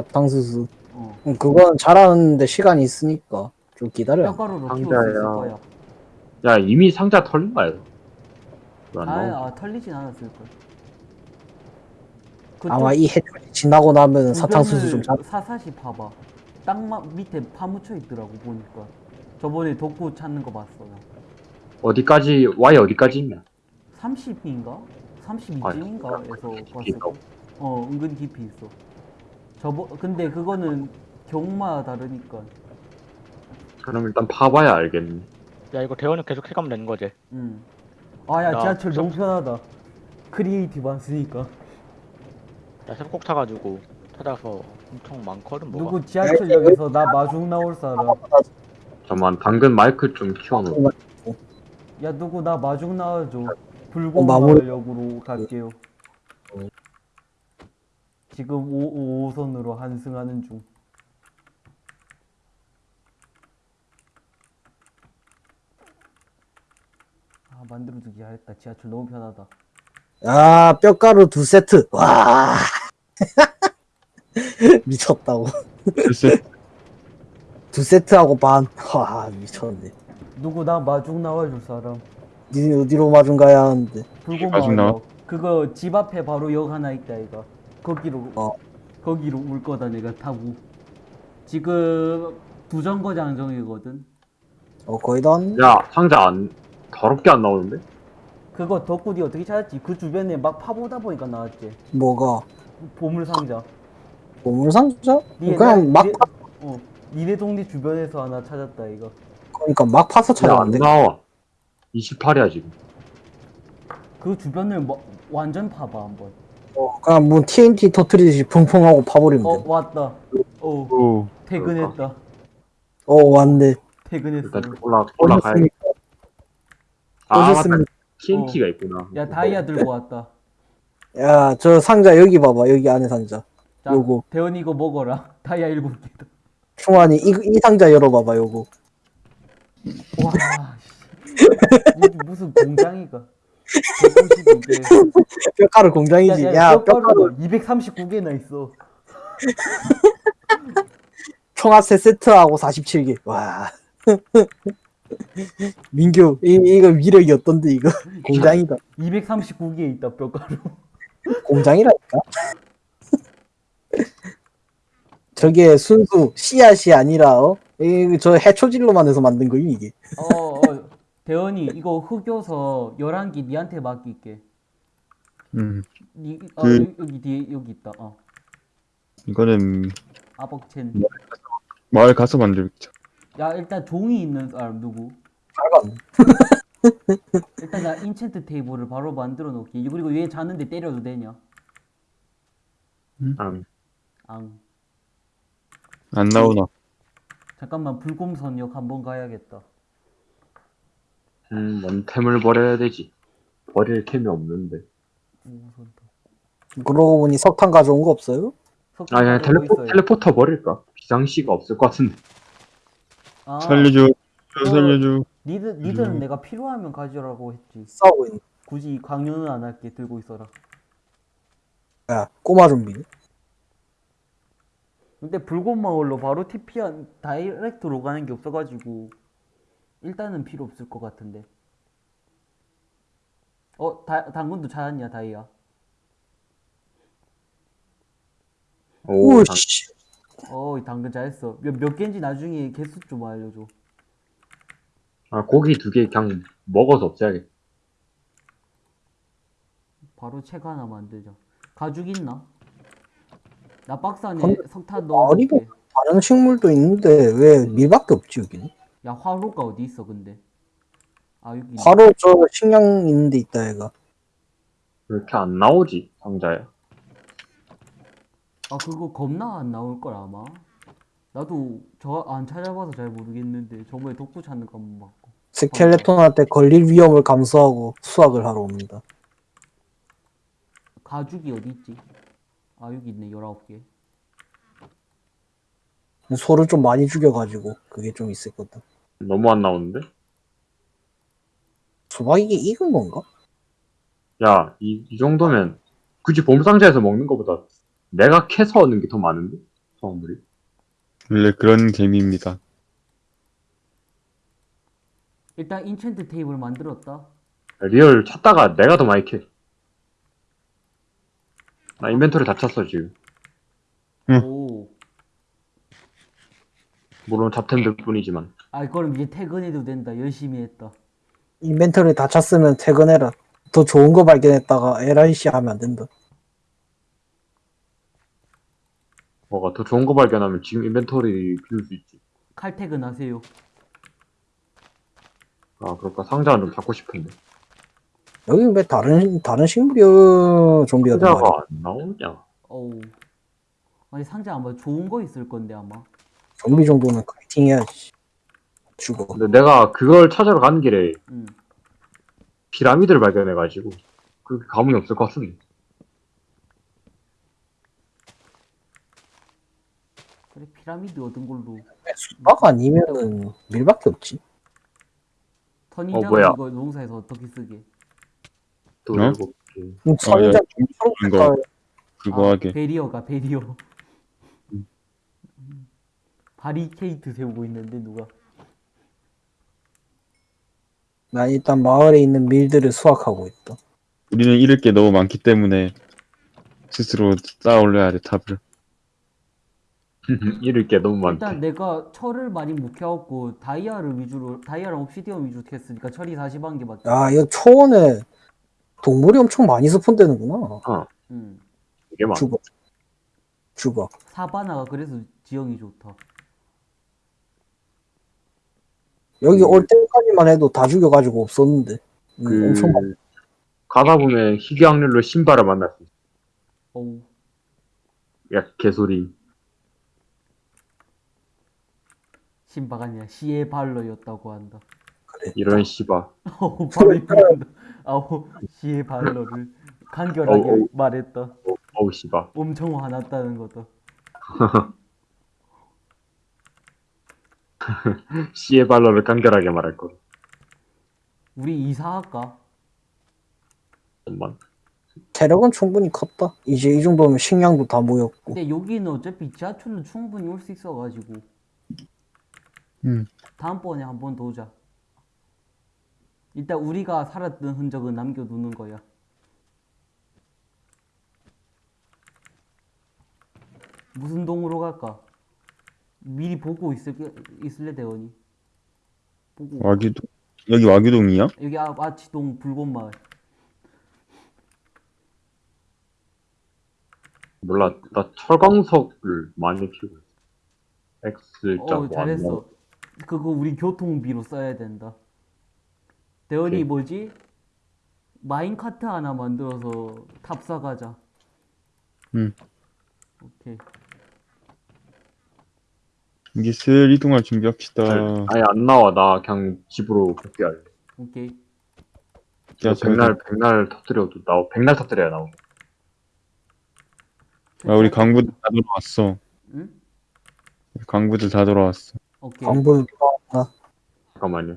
[SPEAKER 1] 사탕수수
[SPEAKER 4] 어.
[SPEAKER 1] 음, 그건 잘하는데 시간이 있으니까 좀 기다려
[SPEAKER 4] 뼈가루로 키울 수
[SPEAKER 5] 상자야.
[SPEAKER 4] 거야.
[SPEAKER 5] 야 이미 상자 털린 거야. 왜안
[SPEAKER 4] 아? 아 털리진 않았을 걸.
[SPEAKER 1] 아마 이 해초이 지나고 나면 사탕수수 좀 잘.
[SPEAKER 4] 사사시 봐봐. 땅 밑에 파묻혀 있더라고 보니까. 저번에 덕구 찾는 거 봤어. 나.
[SPEAKER 5] 어디까지 Y 어디까지 있냐?
[SPEAKER 4] 30인가? 32쯤인가? 에서
[SPEAKER 5] 깊이
[SPEAKER 4] 봤을
[SPEAKER 5] 있다고?
[SPEAKER 4] 거. 어, 은근 깊이 있어. 저번 근데 그거는 경마 다르니까.
[SPEAKER 5] 그럼 일단 파봐야 알겠네.
[SPEAKER 3] 야 이거 대원이 계속 해가면 되는 거지.
[SPEAKER 4] 음. 아, 야,
[SPEAKER 3] 야,
[SPEAKER 4] 지하철
[SPEAKER 3] 저-
[SPEAKER 4] 너무 편하다. creative 안 쓰니까.
[SPEAKER 3] 야 새벽 타가지고 찾아서 엄청 많거든 뭐가.
[SPEAKER 4] 누구 지하철역에서 나 마중 나올 사람.
[SPEAKER 5] 잠만 당근 마이크 좀 키워놓고.
[SPEAKER 4] 야, 누구 나 마중 나와줘.
[SPEAKER 1] 마무리-
[SPEAKER 4] 역으로 갈게요. 지금 5, 5호선으로 환승하는 중. 아, 만들어두기 잘했다. 지하철 너무 편하다.
[SPEAKER 1] 아 뼈가루 두 세트 와 미쳤다고 두 세트하고 반 와 미쳤네
[SPEAKER 4] 누구 나 마중 나와줄 사람.
[SPEAKER 1] 니 어디로 마중 가야 하는데
[SPEAKER 2] 마중 나와?
[SPEAKER 4] 불공마을 그거 집 앞에 바로 역 하나 있다 이거. 거기로
[SPEAKER 1] 어.
[SPEAKER 4] 거기로 올 거다 내가 타고. 지금 두 정거장 정이거든.
[SPEAKER 1] 어 거의 다 왔네
[SPEAKER 5] 야 상자 안 더럽게 안 나오는데?
[SPEAKER 4] 그거 덕구디 어떻게 찾았지? 그 주변에 막 파보다 보니까 나왔지.
[SPEAKER 1] 뭐가
[SPEAKER 4] 보물 상자.
[SPEAKER 1] 보물상자
[SPEAKER 4] 니네
[SPEAKER 1] 그냥
[SPEAKER 4] 나-
[SPEAKER 1] 막
[SPEAKER 4] 니네- 어, 니네 동네 주변에서 하나 찾았다 이거.
[SPEAKER 1] 그러니까 막 파서
[SPEAKER 5] 야안
[SPEAKER 1] 찾아왔네
[SPEAKER 5] 나와. 28이야 지금.
[SPEAKER 4] 그 주변을 뭐, 완전 파봐 한번.
[SPEAKER 1] 어, 그냥 뭐 TNT 터트리듯이 펑펑하고 파버리면
[SPEAKER 4] 어
[SPEAKER 1] 돼.
[SPEAKER 4] 왔다. 어
[SPEAKER 2] 오,
[SPEAKER 4] 퇴근했다.
[SPEAKER 1] 어 왔네.
[SPEAKER 4] 퇴근했어.
[SPEAKER 5] 일단 올라 올라가야.
[SPEAKER 1] 오셨습니까?
[SPEAKER 5] 아 맞다.
[SPEAKER 1] 오셨습니까?
[SPEAKER 5] TNT가 있구나.
[SPEAKER 4] 야 다이아 들고 왔다.
[SPEAKER 1] 야, 저 상자 여기 봐봐. 여기 안에 상자.
[SPEAKER 4] 자,
[SPEAKER 1] 요거.
[SPEAKER 4] 대원 이거 먹어라. 다이아 일곱 개다.
[SPEAKER 1] 충환이 이, 이 상자 열어봐봐. 요거.
[SPEAKER 4] 와. 씨. 무슨, 무슨 공장이가. 192개.
[SPEAKER 1] 뼈가루 공장이지. 야, 뼈가루
[SPEAKER 4] 239개나 있어.
[SPEAKER 1] 총합 세 세트하고 47개. 와. 민규, 이, 이거 위력이 어떤데, 이거? 공장이다.
[SPEAKER 4] 239개 있다 뼈가루.
[SPEAKER 1] 공장이라니까? 저게 순수 씨앗이 아니라, 어? 이, 저 해초질로만 해서 만든 거임, 이게.
[SPEAKER 4] 어, 어 대현이 이거 흑요서 11개 니한테 맡길게.
[SPEAKER 2] 음
[SPEAKER 4] 니, 어,
[SPEAKER 2] 그-
[SPEAKER 4] 여기, 여기 뒤에 여기 있다. 어.
[SPEAKER 2] 이거는
[SPEAKER 4] 아벅첸.
[SPEAKER 2] 마을 가서 만들자
[SPEAKER 4] 야 일단 종이 있는 사람 누구?
[SPEAKER 1] 빨간.
[SPEAKER 4] 일단 나 인챈트 테이블을 바로 만들어 놓기. 그리고 얘 자는데 때려도 되냐?
[SPEAKER 5] 음,
[SPEAKER 4] 앙.
[SPEAKER 2] 안 나오나
[SPEAKER 4] 잠깐만 불곰선 역 한번 가야겠다.
[SPEAKER 5] 음, 뭔 템을 버려야 되지. 버릴 템이 없는데.
[SPEAKER 1] 그러고 보니 석탄 가져온 거 없어요?
[SPEAKER 4] 석탄
[SPEAKER 5] 아, 그냥
[SPEAKER 4] 가지고
[SPEAKER 5] 텔레포,
[SPEAKER 4] 있어요.
[SPEAKER 5] 텔레포터 버릴까? 비상시가 없을 것 같은데.
[SPEAKER 4] 아,
[SPEAKER 2] 살려줘 저 살려줘
[SPEAKER 4] 니들 니들은
[SPEAKER 2] 음.
[SPEAKER 4] 내가 필요하면 가져라고 했지.
[SPEAKER 1] 싸우고 있는.
[SPEAKER 4] 굳이 강요는 안 할게. 들고 있어라.
[SPEAKER 1] 야, 꼬마 좀비.
[SPEAKER 4] 근데 불곰 마을로 바로 TP한 다이렉트로 가는 게 없어가지고 일단은 필요 없을 것 같은데. 어, 다, 당근도 찾았냐, 다이아?
[SPEAKER 5] 오,
[SPEAKER 1] 씨.
[SPEAKER 4] 어, 이 당근 잘했어. 몇, 몇 개인지 나중에 개수 좀 알려줘.
[SPEAKER 5] 아, 고기 두 개 그냥 먹어서 없애야겠다.
[SPEAKER 4] 바로 책 하나 만들자. 가죽 있나? 나 박스 안에
[SPEAKER 1] 근데
[SPEAKER 4] 석탄
[SPEAKER 1] 아니고.
[SPEAKER 4] 넣어줄게.
[SPEAKER 1] 다른 식물도 있는데 왜 밀밖에 없지 여기는?
[SPEAKER 4] 야, 화로가 어디 있어, 근데? 아, 여기.
[SPEAKER 1] 바로 저 식량 있는 데 있다 얘가.
[SPEAKER 5] 왜 이렇게 안 나오지, 상자에?
[SPEAKER 4] 아, 그거 겁나 안 나올 걸, 아마. 나도 저 안 찾아봐서 잘 모르겠는데, 저번에 독구 찾는 거 한번 봤고.
[SPEAKER 1] 스켈레톤한테 걸릴 위험을 감수하고 수확을 하러 옵니다.
[SPEAKER 4] 가죽이 어디 있지? 아, 여기 있네, 19개.
[SPEAKER 1] 소를 좀 많이 죽여가지고 그게 좀 있었거든.
[SPEAKER 5] 너무 안 나오는데?
[SPEAKER 1] 수박 이게 익은 건가?
[SPEAKER 5] 야, 이, 이 정도면 굳이 봄상자에서 먹는 것보다 내가 캐서 얻는 게 더 많은데? 성물이?
[SPEAKER 2] 원래 그런 재미입니다
[SPEAKER 4] 일단 enchant 테이블 만들었다.
[SPEAKER 5] real 찾다가 내가 더 많이 캐. 나 inventory 다 찼어, 지금.
[SPEAKER 2] 응.
[SPEAKER 4] 오.
[SPEAKER 5] 물론 잡템들 뿐이지만.
[SPEAKER 4] 아, 그럼 이제 퇴근해도 된다. 열심히 했다.
[SPEAKER 1] inventory 다 찼으면 퇴근해라. 더 좋은 거 발견했다가 LIC 하면 안 된다.
[SPEAKER 5] 뭐가 더 좋은 거 발견하면 지금 inventory 비울 수 있지.
[SPEAKER 4] 칼퇴근 하세요.
[SPEAKER 5] 아, 그럴까? 상자는 좀 잡고 싶은데.
[SPEAKER 1] 여기 왜 다른 다른 식물이 어, 좀비가?
[SPEAKER 5] 상자가 안 나오냐?
[SPEAKER 4] 어우. 아니, 상자 아마 좋은 거 있을 건데, 아마.
[SPEAKER 1] 좀비 정도는 카이팅 해야지. 죽어.
[SPEAKER 5] 근데 내가 그걸 찾으러 가는 길에
[SPEAKER 4] 응.
[SPEAKER 5] 피라미드를 발견해가지고 그렇게 가문이 없을 것 같은데.
[SPEAKER 4] 그래, 피라미드 얻은 걸로.
[SPEAKER 1] 수박 아니면은 밀밖에 없지.
[SPEAKER 4] 선인장은
[SPEAKER 5] 뭐야?
[SPEAKER 4] 이거 농사에서 어떻게 쓰게?
[SPEAKER 5] 또
[SPEAKER 2] 어?
[SPEAKER 5] 일곱 개.
[SPEAKER 1] 선인장 초록
[SPEAKER 2] 이거.
[SPEAKER 1] 색깔
[SPEAKER 2] 그거
[SPEAKER 4] 아,
[SPEAKER 2] 하게
[SPEAKER 4] 베리어가 베리어. 바리케이트 세우고 있는데 누가?
[SPEAKER 1] 나 일단 마을에 있는 밀들을 수확하고 있다.
[SPEAKER 2] 우리는 잃을 게 너무 많기 때문에 스스로 쌓아 올려야 돼 탑을
[SPEAKER 5] 잃을 게 너무 많대.
[SPEAKER 4] 일단 내가 철을 많이 못 캐왔고 다이아를 위주로 다이아랑 옵시디언 위주로 캐으니까 철이 41개밖에.
[SPEAKER 1] 야, 이거 초원에 동물이 엄청 많이 스폰되는구나.
[SPEAKER 4] 응.
[SPEAKER 5] 이게 많아.
[SPEAKER 1] 죽어. 죽어.
[SPEAKER 4] 사바나가 그래서 지형이 좋다.
[SPEAKER 1] 여기 올 때까지만 해도 다 죽여가지고 없었는데. 음,
[SPEAKER 5] 그
[SPEAKER 1] 엄청 많
[SPEAKER 5] 가다 보면 희귀 확률로 신발을 만날 수 있어.
[SPEAKER 4] 어우.
[SPEAKER 5] 야 개소리.
[SPEAKER 4] 신바가 아니라 시의 발러였다고 한다.
[SPEAKER 1] 그래.
[SPEAKER 5] 이런 씨바.
[SPEAKER 4] 어우 발이 부른다. 아우 시의 발러를 간결하게
[SPEAKER 5] 어우, 어우.
[SPEAKER 4] 말했다.
[SPEAKER 5] 어우 씨바.
[SPEAKER 4] 엄청 화났다는 거다.
[SPEAKER 5] 씨의 발로를 간결하게 말할 거.
[SPEAKER 4] 우리 이사할까?
[SPEAKER 5] 좀만.
[SPEAKER 1] 체력은 충분히 컸다. 이제 이 정도면 식량도 다 모였고.
[SPEAKER 4] 근데 여기는 어차피 지하철로 충분히 올 수 있어가지고.
[SPEAKER 2] 음.
[SPEAKER 4] 다음번에 한 번 더 오자. 일단 우리가 살았던 흔적은 남겨두는 거야. 무슨 동으로 갈까? 미리 보고 있을게, 있을래, 대원이? 보고.
[SPEAKER 2] 와규동 여기 와규동이야?
[SPEAKER 4] 여기 아, 아치동 불꽃마을.
[SPEAKER 5] 몰라, 나 철광석을 많이 키우고 있어. X자
[SPEAKER 4] 어, 잘했어. 그거 우리 교통비로 써야 된다. 대원이
[SPEAKER 5] 오케이.
[SPEAKER 4] 뭐지? 마인카트 하나 만들어서 탑사 가자.
[SPEAKER 2] 응.
[SPEAKER 4] 오케이.
[SPEAKER 2] 이게 슬 이동할 준비합시다.
[SPEAKER 5] 아예 안 나와. 나 그냥 집으로 복귀할래.
[SPEAKER 4] 오케이.
[SPEAKER 2] 야,
[SPEAKER 5] 백날, 백날 터뜨려도 나오, 백날 터뜨려야 나오.
[SPEAKER 2] 아, 우리 강부들 다 돌아왔어.
[SPEAKER 4] 응?
[SPEAKER 2] 강부들 다 돌아왔어.
[SPEAKER 4] 오케이.
[SPEAKER 1] 광부
[SPEAKER 5] 잠깐만요.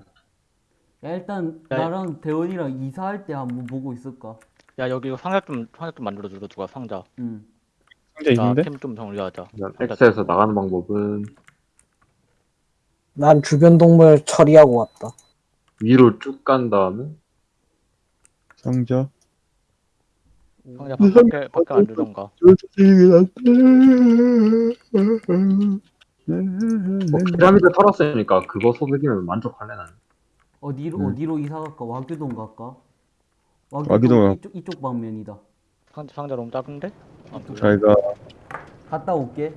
[SPEAKER 4] 야, 일단
[SPEAKER 3] 야,
[SPEAKER 4] 나랑 대원이랑 이사할 때 한번 보고 있을까?
[SPEAKER 3] 야 여기 상자 좀 상자 좀 만들어줘 누가 상자
[SPEAKER 4] 응.
[SPEAKER 2] 상자 있는데?
[SPEAKER 3] 나템좀 정리하자
[SPEAKER 5] 일단 X에서 나가는 방법은
[SPEAKER 1] 난 주변 동물 처리하고 왔다.
[SPEAKER 5] 위로 쭉 간 다음에
[SPEAKER 2] 상자.
[SPEAKER 3] 상자 밖에 밖에 안 두던가
[SPEAKER 5] 뭐 피라미드 털었으니까 그거 소득이면 만족할래 나는.
[SPEAKER 4] 어디로
[SPEAKER 2] 음.
[SPEAKER 4] 어디로 이사 갈까? 와규동 갈까?
[SPEAKER 2] 와규동
[SPEAKER 4] 이쪽 이쪽 방면이다.
[SPEAKER 3] 상자 상자 너무 작은데? 아,
[SPEAKER 2] 잘가.
[SPEAKER 4] 갔다 올게.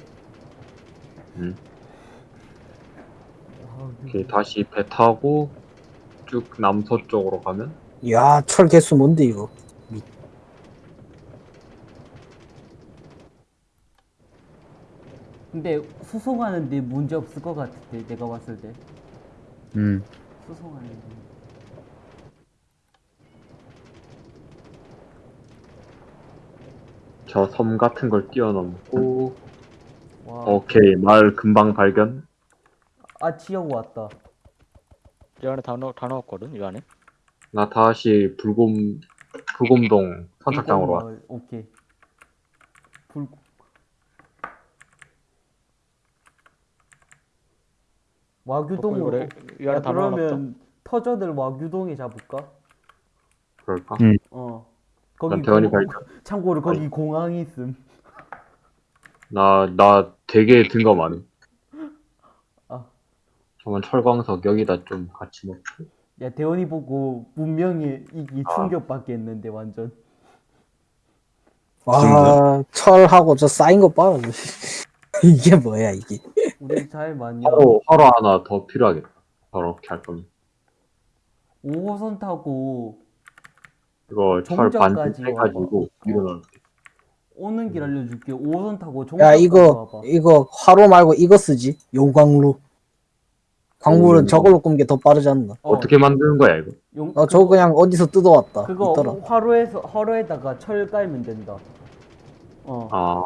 [SPEAKER 5] 음.
[SPEAKER 4] 아,
[SPEAKER 5] 이렇게 다시 배 타고 쭉 남서쪽으로 가면
[SPEAKER 1] 야, 철 개수 뭔데 이거?
[SPEAKER 4] 근데 수송하는데 문제 없을 것 같은데 내가 봤을 때
[SPEAKER 2] 음.
[SPEAKER 4] 수송하는데.
[SPEAKER 5] 저 섬 같은 걸 뛰어넘고
[SPEAKER 4] 와.
[SPEAKER 5] 오케이 마을 금방 발견.
[SPEAKER 4] 아 지역 왔다.
[SPEAKER 3] 이 안에 다, 넣, 다 넣었거든 이 안에
[SPEAKER 5] 나 다시 불곰 불곰동 선착장으로 와.
[SPEAKER 4] 오케이. 불. 와규동으로.
[SPEAKER 3] 안에
[SPEAKER 4] 야,
[SPEAKER 3] 다 넣어놨다
[SPEAKER 4] 그러면 터전을 와규동에 잡을까?
[SPEAKER 5] 그럴까?
[SPEAKER 2] 음.
[SPEAKER 4] 어. 거기
[SPEAKER 5] 난 대원이
[SPEAKER 4] 공-. 참고로 거기 공항이 있음.
[SPEAKER 5] 나나 되게 든거 많아.
[SPEAKER 4] 아.
[SPEAKER 5] 저건 철광석 여기다 좀 같이 먹고.
[SPEAKER 4] 야 대원이 보고 분명히 이기
[SPEAKER 5] 아.
[SPEAKER 4] 충격받겠는데 완전.
[SPEAKER 1] 와, 철하고 저 쌓인 거 봐. 이게 뭐야 이게?
[SPEAKER 4] 우리 잘 많이.
[SPEAKER 5] 화로 화로 하나 더 필요하겠다. 저렇게 할 거면.
[SPEAKER 4] 5호선 타고
[SPEAKER 5] 이거 철 반쯤 해가지고 넣을게.
[SPEAKER 4] 오는 길 알려줄게. 5호선 타고
[SPEAKER 1] 야, 이거 이거 화로 말고 이거 쓰지? 용광로. 광물은
[SPEAKER 5] 오.
[SPEAKER 1] 저걸로 끄는 게더 빠르지 않나?
[SPEAKER 4] 어,
[SPEAKER 5] 어떻게 만드는 거야 이거?
[SPEAKER 4] 용,
[SPEAKER 1] 어, 저거 그냥 어디서 뜯어왔다.
[SPEAKER 4] 그거
[SPEAKER 1] 있더라.
[SPEAKER 4] 화로에서 화로에다가 철 깔면 된다. 어.
[SPEAKER 5] 아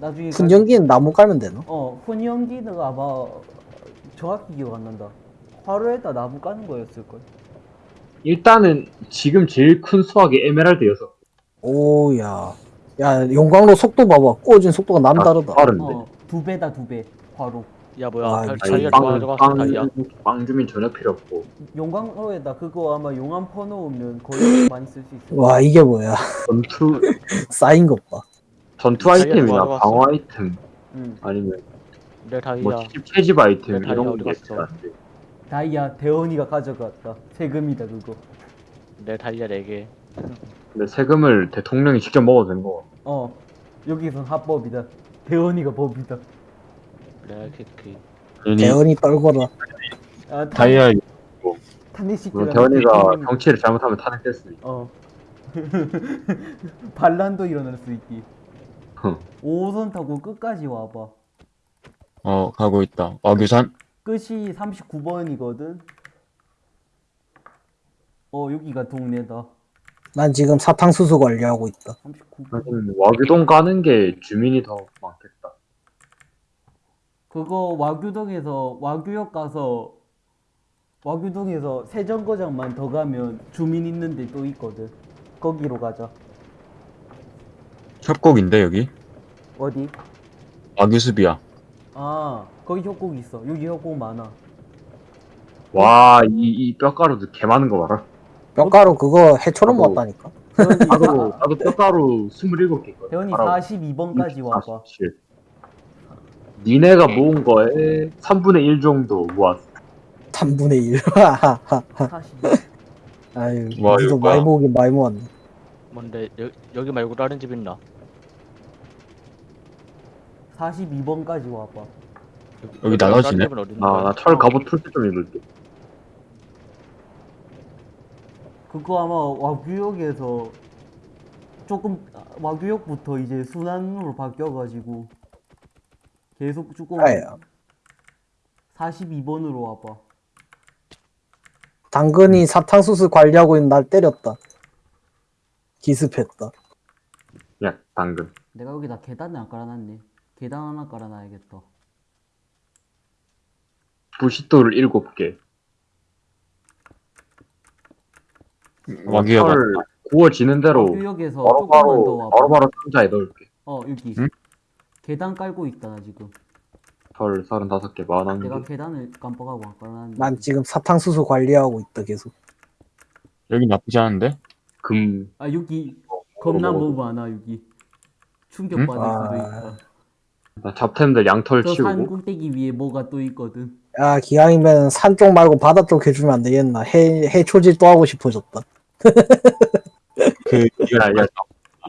[SPEAKER 4] 나중에
[SPEAKER 1] 분전기는 나무 깔면 되나?
[SPEAKER 4] 어, 훈연기는 아마 정확히 기억 안 난다. 화로에다 나무 까는 거였을 걸.
[SPEAKER 5] 일단은 지금 제일 큰 수확이 에메랄드 여섯.
[SPEAKER 1] 오야. 야, 용광로 속도 봐봐. 꾸어진 속도가 남다르다.
[SPEAKER 5] 빠른데.
[SPEAKER 4] 어, 두 배다 두 배. 화로.
[SPEAKER 3] 야 뭐야
[SPEAKER 1] 아,
[SPEAKER 3] 자-. 자기가
[SPEAKER 5] 빵,
[SPEAKER 3] 좋아가지고
[SPEAKER 5] 빵,
[SPEAKER 3] 다이야
[SPEAKER 5] 빵 주민 전혀 필요 없고
[SPEAKER 4] 용광로에다 그거 아마 용암 퍼놓으면 거의 많이 쓸 수 있어.
[SPEAKER 1] 와, 이게 뭐야.
[SPEAKER 5] 전투
[SPEAKER 1] 쌓인 것 봐.
[SPEAKER 5] 전투 아이템이나. 방어 아이템
[SPEAKER 4] 응.
[SPEAKER 5] 아니면
[SPEAKER 3] 내 다이아
[SPEAKER 5] 뭐 채집, 채집 아이템
[SPEAKER 3] 내 다이아
[SPEAKER 5] 이런
[SPEAKER 3] 갔어?
[SPEAKER 5] 있었는데
[SPEAKER 4] 다이아 대원이가 가져갔다. 세금이다 그거.
[SPEAKER 3] 내 다이아 4개
[SPEAKER 5] 근데 세금을 대통령이 직접 먹어도 되는 거
[SPEAKER 4] 어. 여기선 합법이다. 대원이가 법이다.
[SPEAKER 2] 괜히
[SPEAKER 1] 대원이 떨거라.
[SPEAKER 4] 아, 탄-
[SPEAKER 2] 다이아
[SPEAKER 4] 탄핵식
[SPEAKER 5] 물론
[SPEAKER 4] 들어가면
[SPEAKER 5] 대원이가 정치를 잘못하면 있고
[SPEAKER 4] 어. 반란도 일어날 수 있기.
[SPEAKER 5] 흠.
[SPEAKER 4] 5호선 타고 끝까지 와봐.
[SPEAKER 2] 어 가고 있다. 와규산.
[SPEAKER 4] 끝이 39번이거든. 어, 여기가 동네다.
[SPEAKER 1] 난 지금 사탕수수 관리하고 있다.
[SPEAKER 4] 39번.
[SPEAKER 5] 하긴 와규동 가는 게 주민이 더 많겠다
[SPEAKER 4] 그거 와규동에서 와규역 가서 와규동에서 세정거장만 더 가면 주민 있는데 또 있거든. 거기로 가자.
[SPEAKER 2] 협곡인데 여기
[SPEAKER 4] 어디?
[SPEAKER 2] 와규수비야
[SPEAKER 4] 아 거기 협곡 있어. 여기 협곡 많아.
[SPEAKER 5] 와, 이, 이 뼈가루도 개 많은 거 봐라.
[SPEAKER 1] 뼈가루 그거 해초로
[SPEAKER 5] 나도-.
[SPEAKER 4] 대원이
[SPEAKER 5] 나도, 나도 뼈가루 27개 있거든.
[SPEAKER 4] 대원이
[SPEAKER 5] 알아.
[SPEAKER 4] 42번까지 와봐.
[SPEAKER 5] 47. 니네가 모은 거에 3분의 1 정도 모았어.
[SPEAKER 1] 3분의 1.
[SPEAKER 4] 40.
[SPEAKER 1] 아유,
[SPEAKER 2] 와,
[SPEAKER 1] 니도
[SPEAKER 2] 이거
[SPEAKER 1] 많이
[SPEAKER 2] 뭐야.
[SPEAKER 1] 모으긴 많이 모았네.
[SPEAKER 3] 뭔데 여, 여기 말고 다른 집 있나?
[SPEAKER 4] 42번까지 와봐.
[SPEAKER 2] 여기
[SPEAKER 3] 다른
[SPEAKER 2] 나눠지네?
[SPEAKER 3] 집은 어디 있는
[SPEAKER 5] 나,
[SPEAKER 3] 거야?
[SPEAKER 5] 나철 갑옷 풀때 좀 입을게.
[SPEAKER 4] 그거 아마 와규역에서 조금 아, 와규역부터 이제 순환으로 바뀌어가지고 계속 조금
[SPEAKER 1] 아야.
[SPEAKER 4] 42번으로 와봐.
[SPEAKER 1] 당근이 사탕수수 관리하고 있는 날 때렸다. 기습했다.
[SPEAKER 5] 야, 당근.
[SPEAKER 4] 내가 여기다 계단을 안 깔아놨네. 계단 하나 깔아놔야겠다.
[SPEAKER 5] 부시도를 7개.
[SPEAKER 2] 와규야가
[SPEAKER 5] 철 구워지는 대로
[SPEAKER 4] 조금만 더
[SPEAKER 5] 바로바로,
[SPEAKER 4] 와봐.
[SPEAKER 5] 바로바로 상자에 넣을게.
[SPEAKER 4] 어 여기
[SPEAKER 2] 응?
[SPEAKER 4] 계단 깔고 있다 나 지금.
[SPEAKER 5] 철 35개, 만한 개.
[SPEAKER 4] 내가 계단을 깜빡하고 안 깔아놨는데.
[SPEAKER 1] 난 지금 사탕수수 관리하고 있다 계속.
[SPEAKER 2] 여기 나쁘지 않은데
[SPEAKER 5] 금.
[SPEAKER 4] 아 여기 겁나
[SPEAKER 5] 먹어.
[SPEAKER 4] 뭐 많아 여기. 충격
[SPEAKER 2] 응?
[SPEAKER 4] 받을 수도
[SPEAKER 1] 아.
[SPEAKER 4] 있다.
[SPEAKER 5] 나 잡템들 양털
[SPEAKER 4] 저산
[SPEAKER 5] 치우고.
[SPEAKER 4] 꼭대기 위에 뭐가 또 있거든.
[SPEAKER 1] 야, 기왕이면 산 쪽 말고 바다 쪽 해주면 안 되겠나. 해, 해초질 또 하고 싶어졌다.
[SPEAKER 2] 그
[SPEAKER 5] 야, 야,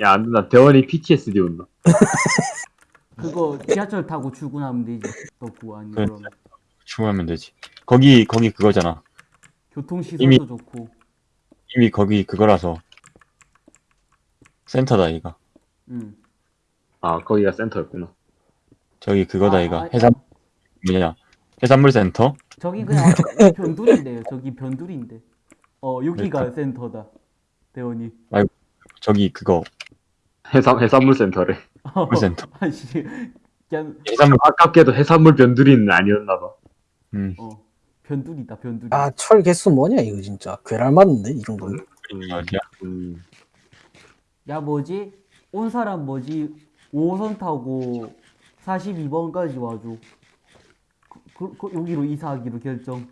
[SPEAKER 5] 야, 안 된다. 대원이 PTSD 온다.
[SPEAKER 4] 그거 지하철 타고 출근하면 되지. 또 구하니
[SPEAKER 2] 그래.
[SPEAKER 4] 그럼.
[SPEAKER 2] 충분하면 되지 거기 거기 그거잖아
[SPEAKER 4] 교통시설도
[SPEAKER 2] 이미-
[SPEAKER 4] 좋고.
[SPEAKER 2] 이미 거기 그거라서 센터다 이가
[SPEAKER 4] 응.
[SPEAKER 5] 아, 거기가 센터였구나.
[SPEAKER 2] 저기 그거다
[SPEAKER 4] 아,
[SPEAKER 2] 이가
[SPEAKER 4] 아,
[SPEAKER 2] 해산 뭐냐 해산물 센터
[SPEAKER 4] 저기 그냥 변두리인데요. 저기 변두리인데. 어 여기가
[SPEAKER 2] 그러니까.
[SPEAKER 4] 센터다. 대원이.
[SPEAKER 2] 저기 그거
[SPEAKER 5] 해산, 해산물 센터래.
[SPEAKER 2] 해산물 센터
[SPEAKER 4] 아씨. 그냥
[SPEAKER 2] 해산물
[SPEAKER 5] 아깝게도 해산물 변두리는 아니었나 봐.
[SPEAKER 2] 음
[SPEAKER 4] 어 변두리다 변두리.
[SPEAKER 1] 아, 철 개수 뭐냐, 이거 진짜. 괴랄 맞는데, 이 정도면.
[SPEAKER 2] 있는 어디야
[SPEAKER 5] 음.
[SPEAKER 4] 야 뭐지? 온 사람 뭐지? 5호선 타고 42번까지 와줘. 그, 그, 그, 여기로 이사하기로 결정.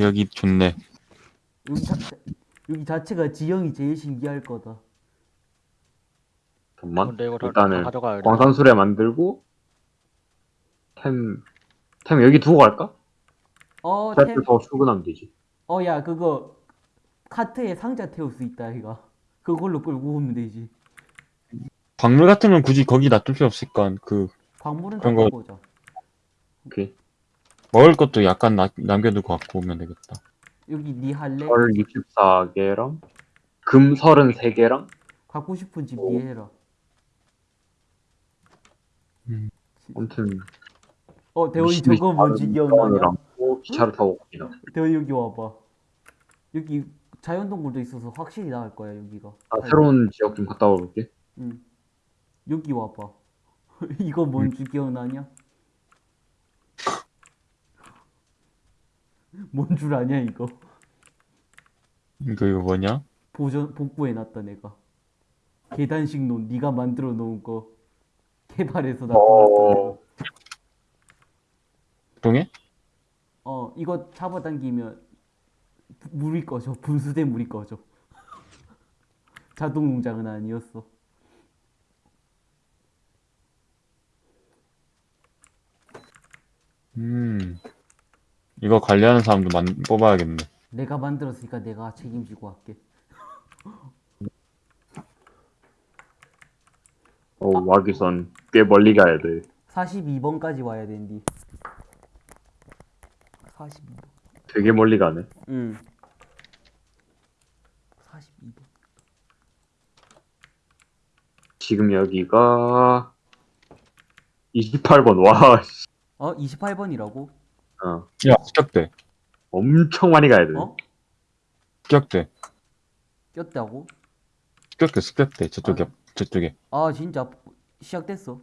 [SPEAKER 2] 여기 좋네
[SPEAKER 4] 여기, 자, 여기 자체가 지형이 제일 신기할 거다.
[SPEAKER 3] 근데 이거 다,
[SPEAKER 5] 일단은
[SPEAKER 3] 다 가져가야 돼.
[SPEAKER 5] 광산수레 만들고, 템, 템 여기 두고 갈까?
[SPEAKER 4] 어,
[SPEAKER 5] 템
[SPEAKER 4] 템,
[SPEAKER 5] 더 출근하면 되지.
[SPEAKER 4] 어, 야, 그거 카트에 상자 태울 수 있다, 이가. 그걸로 끌고 오면 되지.
[SPEAKER 2] 광물 같은 건 굳이 거기 놔둘 필요 없으니까 그
[SPEAKER 4] 광물은
[SPEAKER 2] 그런
[SPEAKER 4] 다
[SPEAKER 2] 거-
[SPEAKER 4] 보자.
[SPEAKER 5] 오케이.
[SPEAKER 2] 먹을 것도 약간 나, 남겨두고 갖고 오면 되겠다
[SPEAKER 4] 여기 니 할래?
[SPEAKER 5] 철 64개랑, 금 33개랑,
[SPEAKER 4] 갖고 싶은 집니 해라.
[SPEAKER 5] 아무튼,
[SPEAKER 4] 어,
[SPEAKER 5] 듯이
[SPEAKER 4] 저거 뭔지 기억나냐?
[SPEAKER 5] 기차를 타고 갑니다.
[SPEAKER 4] 대원이 여기 와봐. 여기 자연동굴도 있어서 확실히 나을 거야, 여기가.
[SPEAKER 5] 아, 새로운 지역 좀 갔다 와볼게.
[SPEAKER 4] 응. 여기 와봐. 이거 뭔지 기억나냐? 뭔 줄 아냐 이거?
[SPEAKER 2] 이거 이거 뭐냐
[SPEAKER 4] 보전 복구해놨다 내가. 계단식 논 네가 만들어 놓은 거 개발해서 나.
[SPEAKER 5] 어.
[SPEAKER 2] 동해
[SPEAKER 4] 어 이거 잡아당기면 부- 물이 꺼져 분수된 물이 꺼져. 자동 농장은 아니었어.
[SPEAKER 2] 음 이거 관리하는 사람도 만, 뽑아야겠네
[SPEAKER 4] 내가 만들었으니까 내가 책임지고 할게.
[SPEAKER 5] 어, 와기선 꽤 멀리 가야 돼.
[SPEAKER 4] 42번까지 와야 된디. 42번.
[SPEAKER 5] 되게 멀리 가네.
[SPEAKER 4] 응. 42번.
[SPEAKER 5] 지금 여기가 28번. 와, 씨.
[SPEAKER 4] 어 28번이라고?
[SPEAKER 5] 어,
[SPEAKER 2] 야 습격대
[SPEAKER 5] 엄청 많이 가야 돼.
[SPEAKER 4] 어?
[SPEAKER 2] 습격대
[SPEAKER 4] 꼈다고?
[SPEAKER 2] 습격대 습격대 저쪽에 저쪽에
[SPEAKER 4] 아 진짜 시작됐어.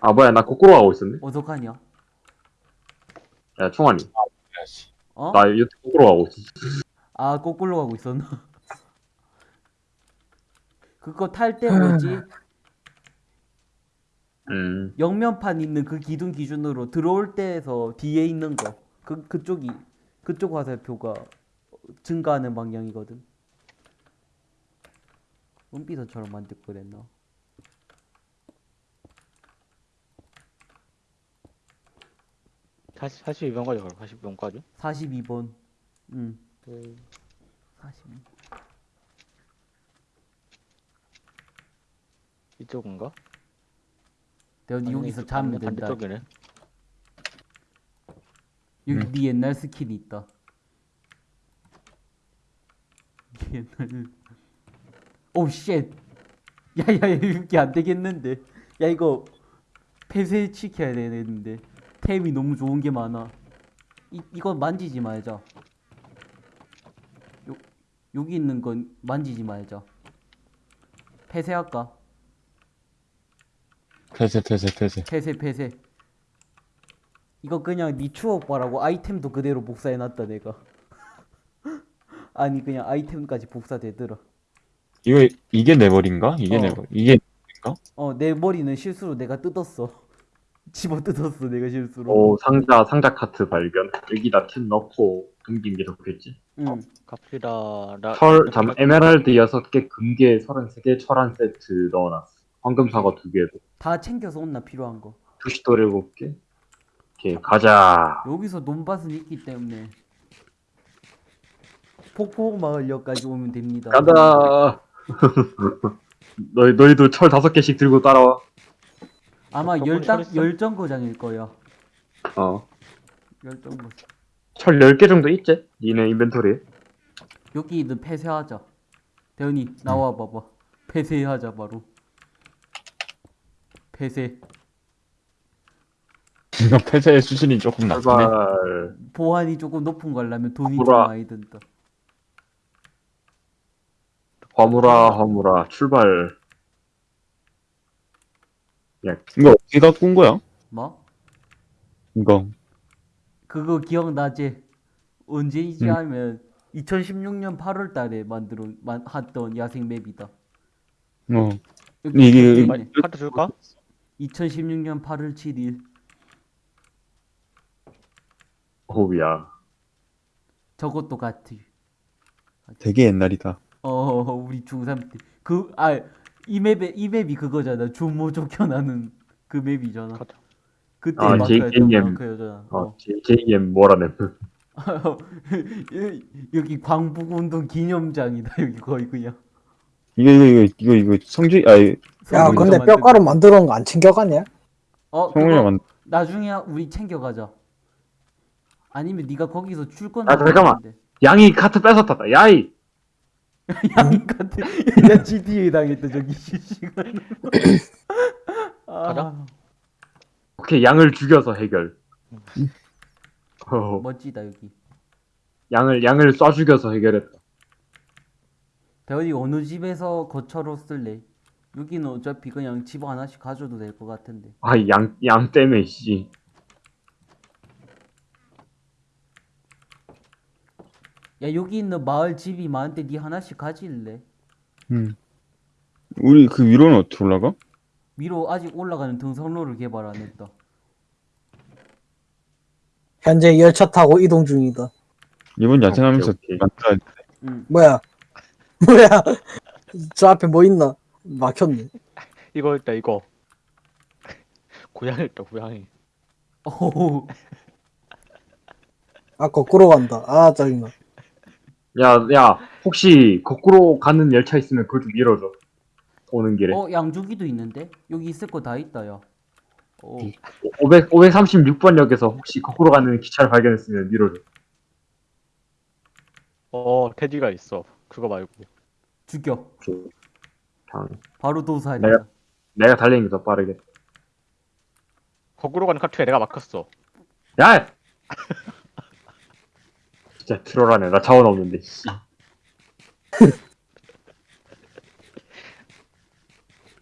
[SPEAKER 5] 아, 뭐야, 나 거꾸로 가고 있었네.
[SPEAKER 4] 어떡하냐?
[SPEAKER 5] 야, 총알이.
[SPEAKER 2] 해야지
[SPEAKER 4] 어?
[SPEAKER 5] 나 유튜브 거꾸로 가고 있었어.
[SPEAKER 4] 아 거꾸로 가고 있었나? 그거 탈 때 뭐지?
[SPEAKER 5] 음.
[SPEAKER 4] 영면판 있는 그 기둥 기준으로 들어올 때에서 뒤에 있는 거. 그 그쪽이 그쪽 화살표가 증가하는 방향이거든. 은비서처럼 만들 거랬나?
[SPEAKER 3] 사실 사실 이번 거죠. 42번까지.
[SPEAKER 4] 42번. 응. 42.
[SPEAKER 3] 이쪽인가?
[SPEAKER 4] 대현이 여기서 자면 된다.
[SPEAKER 3] 반대쪽이네.
[SPEAKER 4] 여기
[SPEAKER 2] 응.
[SPEAKER 4] 네 옛날 skill이 있다. 네 옛날. oh shit. 야야야 이게 안 되겠는데. 야 이거 폐쇄 시켜야 되는데. 템이 너무 좋은 게 많아. 이 이거 만지지 말자. 요 여기 있는 건 만지지 말자. 폐쇄할까?
[SPEAKER 2] 폐쇄 폐쇄 폐쇄
[SPEAKER 4] 폐쇄 폐쇄 이거 그냥 니 추억바라고 아이템도 그대로 복사해놨다 내가 아니 그냥 아이템까지 복사되더라
[SPEAKER 2] 이거 이게 내 머리인가? 이게
[SPEAKER 4] 어.
[SPEAKER 2] 내 머리 이게
[SPEAKER 4] 어내 머리는 실수로 내가 뜯었어 집어 뜯었어 내가 실수로
[SPEAKER 5] 오 상자 상자 카트 발견. 여기다 템 넣고 금긴 게 좋겠지.
[SPEAKER 4] 응
[SPEAKER 3] 카피라 라.
[SPEAKER 5] 철, 잠 에메랄드 6개, 금괴 33개, 철 한 세트 넣어놨어. 황금 사과 2개도.
[SPEAKER 4] 다 챙겨서 온나 필요한 거
[SPEAKER 5] 두시돌 7개. 오케이, 가자.
[SPEAKER 4] 여기서 논밭은 있기 때문에 폭포마을역까지 오면 됩니다
[SPEAKER 5] 가자. 너희, 너희도 철 5개씩 들고 따라와.
[SPEAKER 4] 아마 열당
[SPEAKER 3] 철 있어?
[SPEAKER 4] 열정거장일 거야
[SPEAKER 5] 어.
[SPEAKER 4] 열정거
[SPEAKER 5] 철 10개 정도 있지? 니네 인벤토리에.
[SPEAKER 4] 여기는 폐쇄하자 대현이 나와 봐봐 폐쇄하자 바로 폐쇄
[SPEAKER 2] 이거 폐쇄의 수준이 조금 낮네
[SPEAKER 5] 제발.
[SPEAKER 4] 보안이 조금 높은 거 하려면 돈이 좀. 많이 든다
[SPEAKER 5] 화물아, 화물아, 출발.
[SPEAKER 2] 이거 어떻게 갖고 온 거야?
[SPEAKER 4] 뭐?
[SPEAKER 2] 이거
[SPEAKER 4] 그거 기억나지? 언제이지
[SPEAKER 2] 응.
[SPEAKER 4] 하면 2016년 8월 달에 만들어 만, 했던 야생 맵이다
[SPEAKER 2] 어
[SPEAKER 4] 여기
[SPEAKER 2] 이게-
[SPEAKER 4] 있네.
[SPEAKER 3] 카드 줄까?
[SPEAKER 4] 2016년 8월 7일
[SPEAKER 5] 호우야.
[SPEAKER 4] 저것도 같이
[SPEAKER 2] 되게 옛날이다
[SPEAKER 4] 어 우리 중3 때 그 아 이 맵에 이 맵이 그거잖아 주모 쫓겨나는 그 맵이잖아
[SPEAKER 3] 가자.
[SPEAKER 4] 그때
[SPEAKER 5] 아, JKM.
[SPEAKER 4] 마크였잖아
[SPEAKER 5] 어,
[SPEAKER 4] 어.
[SPEAKER 5] JM 뭐라네.
[SPEAKER 4] 여기 광북운동 기념장이다 여기 거의 그냥
[SPEAKER 2] 이거 이거 이거 이거 이거 성주 아니
[SPEAKER 1] 야
[SPEAKER 2] 성우가
[SPEAKER 1] 근데 뼈가루 만들어 놓은 거 안 챙겨갔냐?
[SPEAKER 4] 어 그거
[SPEAKER 2] 만
[SPEAKER 4] 나중에 우리 챙겨가자 아니면 네가 거기서 출근
[SPEAKER 5] 아, 잠깐만. 양이 카트 뺏었다. 야이!
[SPEAKER 4] 양이 같은 야 GTA 당했다 저기 실시간
[SPEAKER 3] 가자.
[SPEAKER 4] 아,
[SPEAKER 5] 오케이, 양을 죽여서 해결. 어,
[SPEAKER 4] 멋지다 여기
[SPEAKER 5] 양을, 양을 쏴 죽여서 해결했다.
[SPEAKER 4] 대현이 어느 집에서 거처로 쓸래? 여기는 어차피 그냥 집 하나씩 가져도 될 것 같은데
[SPEAKER 5] 아, 양, 양 때문에, 씨.
[SPEAKER 4] 야 여기 있는 마을 집이 많은데 네 하나씩 가질래?
[SPEAKER 2] 음. 우리 그 위로는 어떻게 올라가?
[SPEAKER 4] 위로 아직 올라가는 등선로를 개발 안 했다
[SPEAKER 1] 현재 열차 타고 이동 중이다.
[SPEAKER 2] 이번 야생하면서. 만들어야 돼.
[SPEAKER 4] 응
[SPEAKER 1] 뭐야? 뭐야? 저 앞에 뭐 있나? 막혔네.
[SPEAKER 3] 이거 있다 이거. 고양이 있다 고양이.
[SPEAKER 4] 오호
[SPEAKER 1] 아 거꾸로 간다. 아 짜증나.
[SPEAKER 5] 야, 야, 혹시 거꾸로 가는 열차 있으면 그걸 좀 밀어줘. 오는 길에.
[SPEAKER 4] 어 양주기도 있는데? 여기 있을 거 다 있다 야 어,
[SPEAKER 5] 500, 536번 역에서 혹시 거꾸로 가는 기차를 발견했으면 밀어줘.
[SPEAKER 3] 어 테디가 있어. 그거 말고.
[SPEAKER 4] 죽여
[SPEAKER 5] 그냥
[SPEAKER 4] 바로 도살이야
[SPEAKER 5] 내가- 내가 달리는 게 더 빠르게.
[SPEAKER 3] 거꾸로 가는 카트에 내가 막혔어.
[SPEAKER 5] 야! 진짜 트롤하네. 나 자원 없는데, 씨.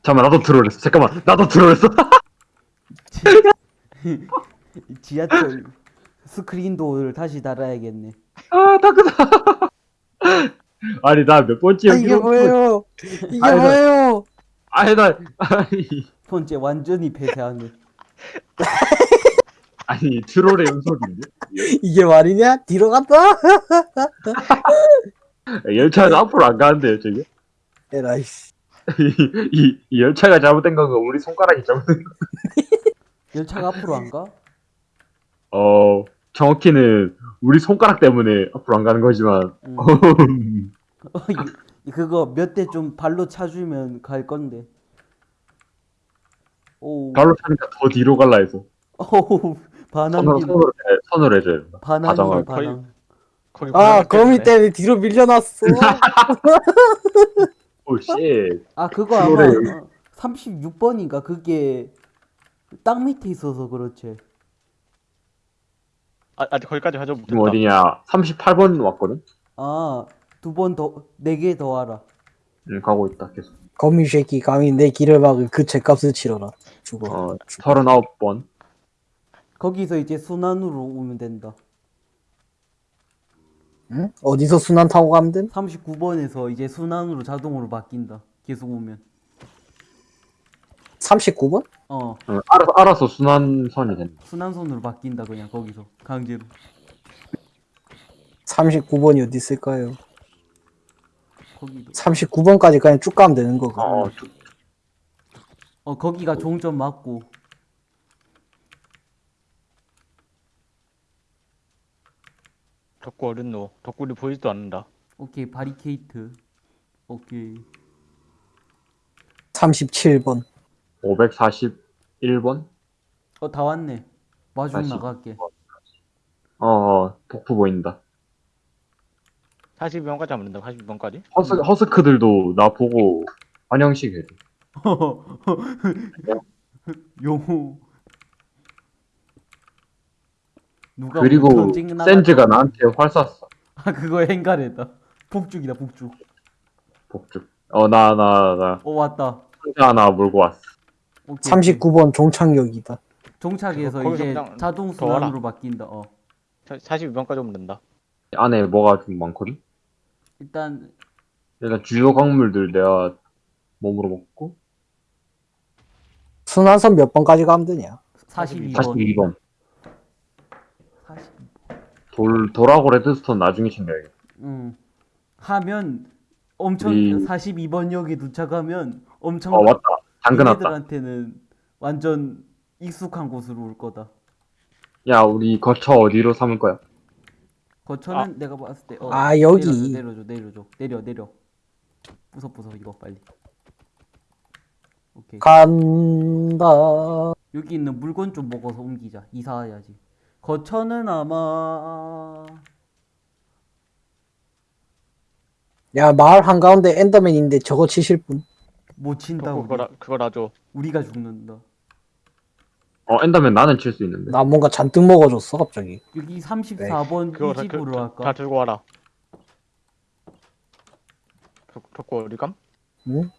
[SPEAKER 5] 잠깐만, 나도 트롤했어. 잠깐만, 나도 트롤했어.
[SPEAKER 4] 지하철 스크린도어를 다시 달아야겠네
[SPEAKER 5] 아, 다크다. 아니, 나 몇 번째
[SPEAKER 1] 아 이게
[SPEAKER 5] 여기로
[SPEAKER 1] 뭐예요? 이게
[SPEAKER 5] 아이고.
[SPEAKER 1] 뭐예요?
[SPEAKER 5] 아니 나 아니
[SPEAKER 4] 번째 완전히 폐쇄하네.
[SPEAKER 5] 아니 트롤의 연속인데
[SPEAKER 1] 이게 말이냐? 뒤로 갔다?
[SPEAKER 5] 열차는 앞으로 안 가는데요 저게
[SPEAKER 1] 에라이씨.
[SPEAKER 5] 이, 이, 이 열차가 잘못된 건가 우리 손가락이 잘못된 거
[SPEAKER 4] 열차가 앞으로 안 가?
[SPEAKER 5] 어 정확히는 우리 손가락 때문에 앞으로 안 가는 거지만
[SPEAKER 4] 응. 이- 그거 몇 대 좀 발로 차주면 갈 건데. 오.
[SPEAKER 5] 발로 차니까 더 뒤로 갈라 해서
[SPEAKER 4] 오. 반항.
[SPEAKER 5] 손으로 손으로, 해- 손으로 해줘요 가정을
[SPEAKER 4] 반항.
[SPEAKER 1] 아, 거미
[SPEAKER 3] 때문에.
[SPEAKER 1] 뒤로 밀려났어.
[SPEAKER 5] 오씨
[SPEAKER 4] 아 그거 아마 어, 36번인가 그게 땅 밑에 있어서 그렇지.
[SPEAKER 3] 아, 아직 거기까지 가져
[SPEAKER 5] 지금
[SPEAKER 3] 못했다.
[SPEAKER 5] 어디냐 38번 왔거든
[SPEAKER 4] 아 두 번 더 네 개 더 하라.
[SPEAKER 5] 응 가고 있다 계속
[SPEAKER 1] 거미 새끼 감히 내 길을 막을 그 죄값을 치러라. 죽어.
[SPEAKER 5] 어 39번
[SPEAKER 4] 거기서 이제 순환으로 오면 된다.
[SPEAKER 1] 응? 어디서 순환 타고 가면 돼?
[SPEAKER 4] 39번에서 이제 순환으로 자동으로 바뀐다. 계속 오면.
[SPEAKER 1] 39번?
[SPEAKER 4] 어
[SPEAKER 5] 어, 알아서 알아서 순환선이 된다
[SPEAKER 4] 순환선으로 바뀐다 그냥 거기서 강제로.
[SPEAKER 1] 39번이 어디 있을까요?
[SPEAKER 4] 거기도.
[SPEAKER 1] 39번까지 그냥 쭉 가면 되는 거고.
[SPEAKER 5] 어 쭉-
[SPEAKER 4] 어 거기가 종점 맞고.
[SPEAKER 3] 덕구 어딨노? 덕구리 보이지도 않는다.
[SPEAKER 4] 오케이 바리케이트. 오케이.
[SPEAKER 1] 37번.
[SPEAKER 5] 541번
[SPEAKER 4] 어 다 왔네. 마중
[SPEAKER 5] 다시.
[SPEAKER 4] 나갈게.
[SPEAKER 5] 어, 어 복부 보인다
[SPEAKER 3] 42번까지 하면 된다. 42번까지?
[SPEAKER 5] 허스, 허스크들도 나 보고 환영식 해줘
[SPEAKER 4] 용호. 누가
[SPEAKER 5] 그리고 센즈가 나한테 활 쐈어
[SPEAKER 4] 아 그거 행가래다. 북죽이다 북죽.
[SPEAKER 5] 복죽 어 나
[SPEAKER 4] 나나어 왔다.
[SPEAKER 5] 상자 하나 몰고 왔어
[SPEAKER 4] 오케이,
[SPEAKER 1] 39번 종착역이다.
[SPEAKER 4] 종착에서
[SPEAKER 3] 거기서
[SPEAKER 4] 이제
[SPEAKER 3] 그냥
[SPEAKER 4] 자동
[SPEAKER 3] 더.
[SPEAKER 4] 순환으로 바뀐다. 어.
[SPEAKER 3] 42번까지 오면 된다.
[SPEAKER 5] 안에 뭐가 좀 많거든
[SPEAKER 4] 일단
[SPEAKER 5] 일단 주요 광물들 내가 몸으로 먹고
[SPEAKER 1] 순환선 몇 번까지 가면 되냐?
[SPEAKER 4] 42번.
[SPEAKER 5] 42번
[SPEAKER 4] 40.
[SPEAKER 5] 돌 돌하고 레드스톤 나중에 챙겨야겠다.
[SPEAKER 4] 음. 하면 엄청
[SPEAKER 5] 이-
[SPEAKER 4] 42번 역에 도착하면 엄청
[SPEAKER 5] 어 왔다. 당근 왔다.
[SPEAKER 4] 얘네들한테는 완전 익숙한 곳으로 올 거다.
[SPEAKER 5] 야 우리 거처 어디로 삼을 거야?
[SPEAKER 4] 거처는 내가 봤을 때 어,
[SPEAKER 1] 아, 여기.
[SPEAKER 4] 내려줘, 내려줘 내려줘. 내려 내려. 부숴 부숴 이거 빨리. 오케이.
[SPEAKER 1] 간다.
[SPEAKER 4] 여기 있는 물건 좀 먹어서 옮기자. 이사해야지 거처는 아마
[SPEAKER 1] 야, 마을 한가운데 엔더맨인데 저거 치실 분?
[SPEAKER 4] 못 친다 우리
[SPEAKER 3] 그거, 나- 그거 놔줘.
[SPEAKER 4] 우리가 죽는다
[SPEAKER 5] 어 엔더맨 나는 칠 수 있는데
[SPEAKER 1] 나 뭔가 잔뜩 먹어줬어, 갑자기.
[SPEAKER 4] 여기 34번
[SPEAKER 3] 그거 다,
[SPEAKER 4] 이
[SPEAKER 3] 그,
[SPEAKER 4] 집으로
[SPEAKER 3] 다,
[SPEAKER 4] 할까
[SPEAKER 3] 다 들고 와라. 덕- 덕구 어디 감?
[SPEAKER 1] 응?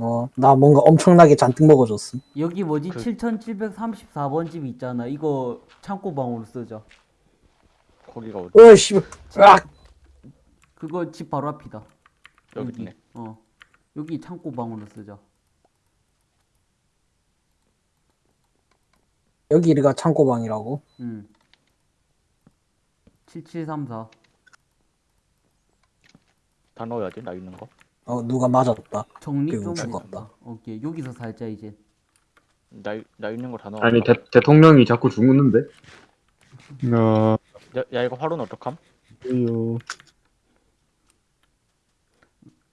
[SPEAKER 1] 어, 나 뭔가 엄청나게 잔뜩 먹어줬어.
[SPEAKER 4] 여기 뭐지
[SPEAKER 3] 그-
[SPEAKER 4] 7734번 집 있잖아 이거 창고방으로 쓰자
[SPEAKER 3] 거기가 어디?
[SPEAKER 1] 어, 씨. 으악!
[SPEAKER 4] 그거 집 바로 앞이다
[SPEAKER 3] 여기
[SPEAKER 4] 여기
[SPEAKER 3] 있네.
[SPEAKER 4] 어 여기 창고방으로 쓰자
[SPEAKER 1] 여기가 창고방이라고?
[SPEAKER 4] 응 7734
[SPEAKER 3] 다 넣어야지. 나 있는 거.
[SPEAKER 1] 어, 누가 맞았다.
[SPEAKER 4] 정리 좀
[SPEAKER 1] 죽었다.
[SPEAKER 4] 오케이 여기서 살자 이제.
[SPEAKER 3] 나, 이- 나 있는 거 다 넣어.
[SPEAKER 5] 아니 대, 대통령이 자꾸 죽는데?
[SPEAKER 2] 나.
[SPEAKER 3] 야, 야 이거 화로는 어떡함?
[SPEAKER 2] 요.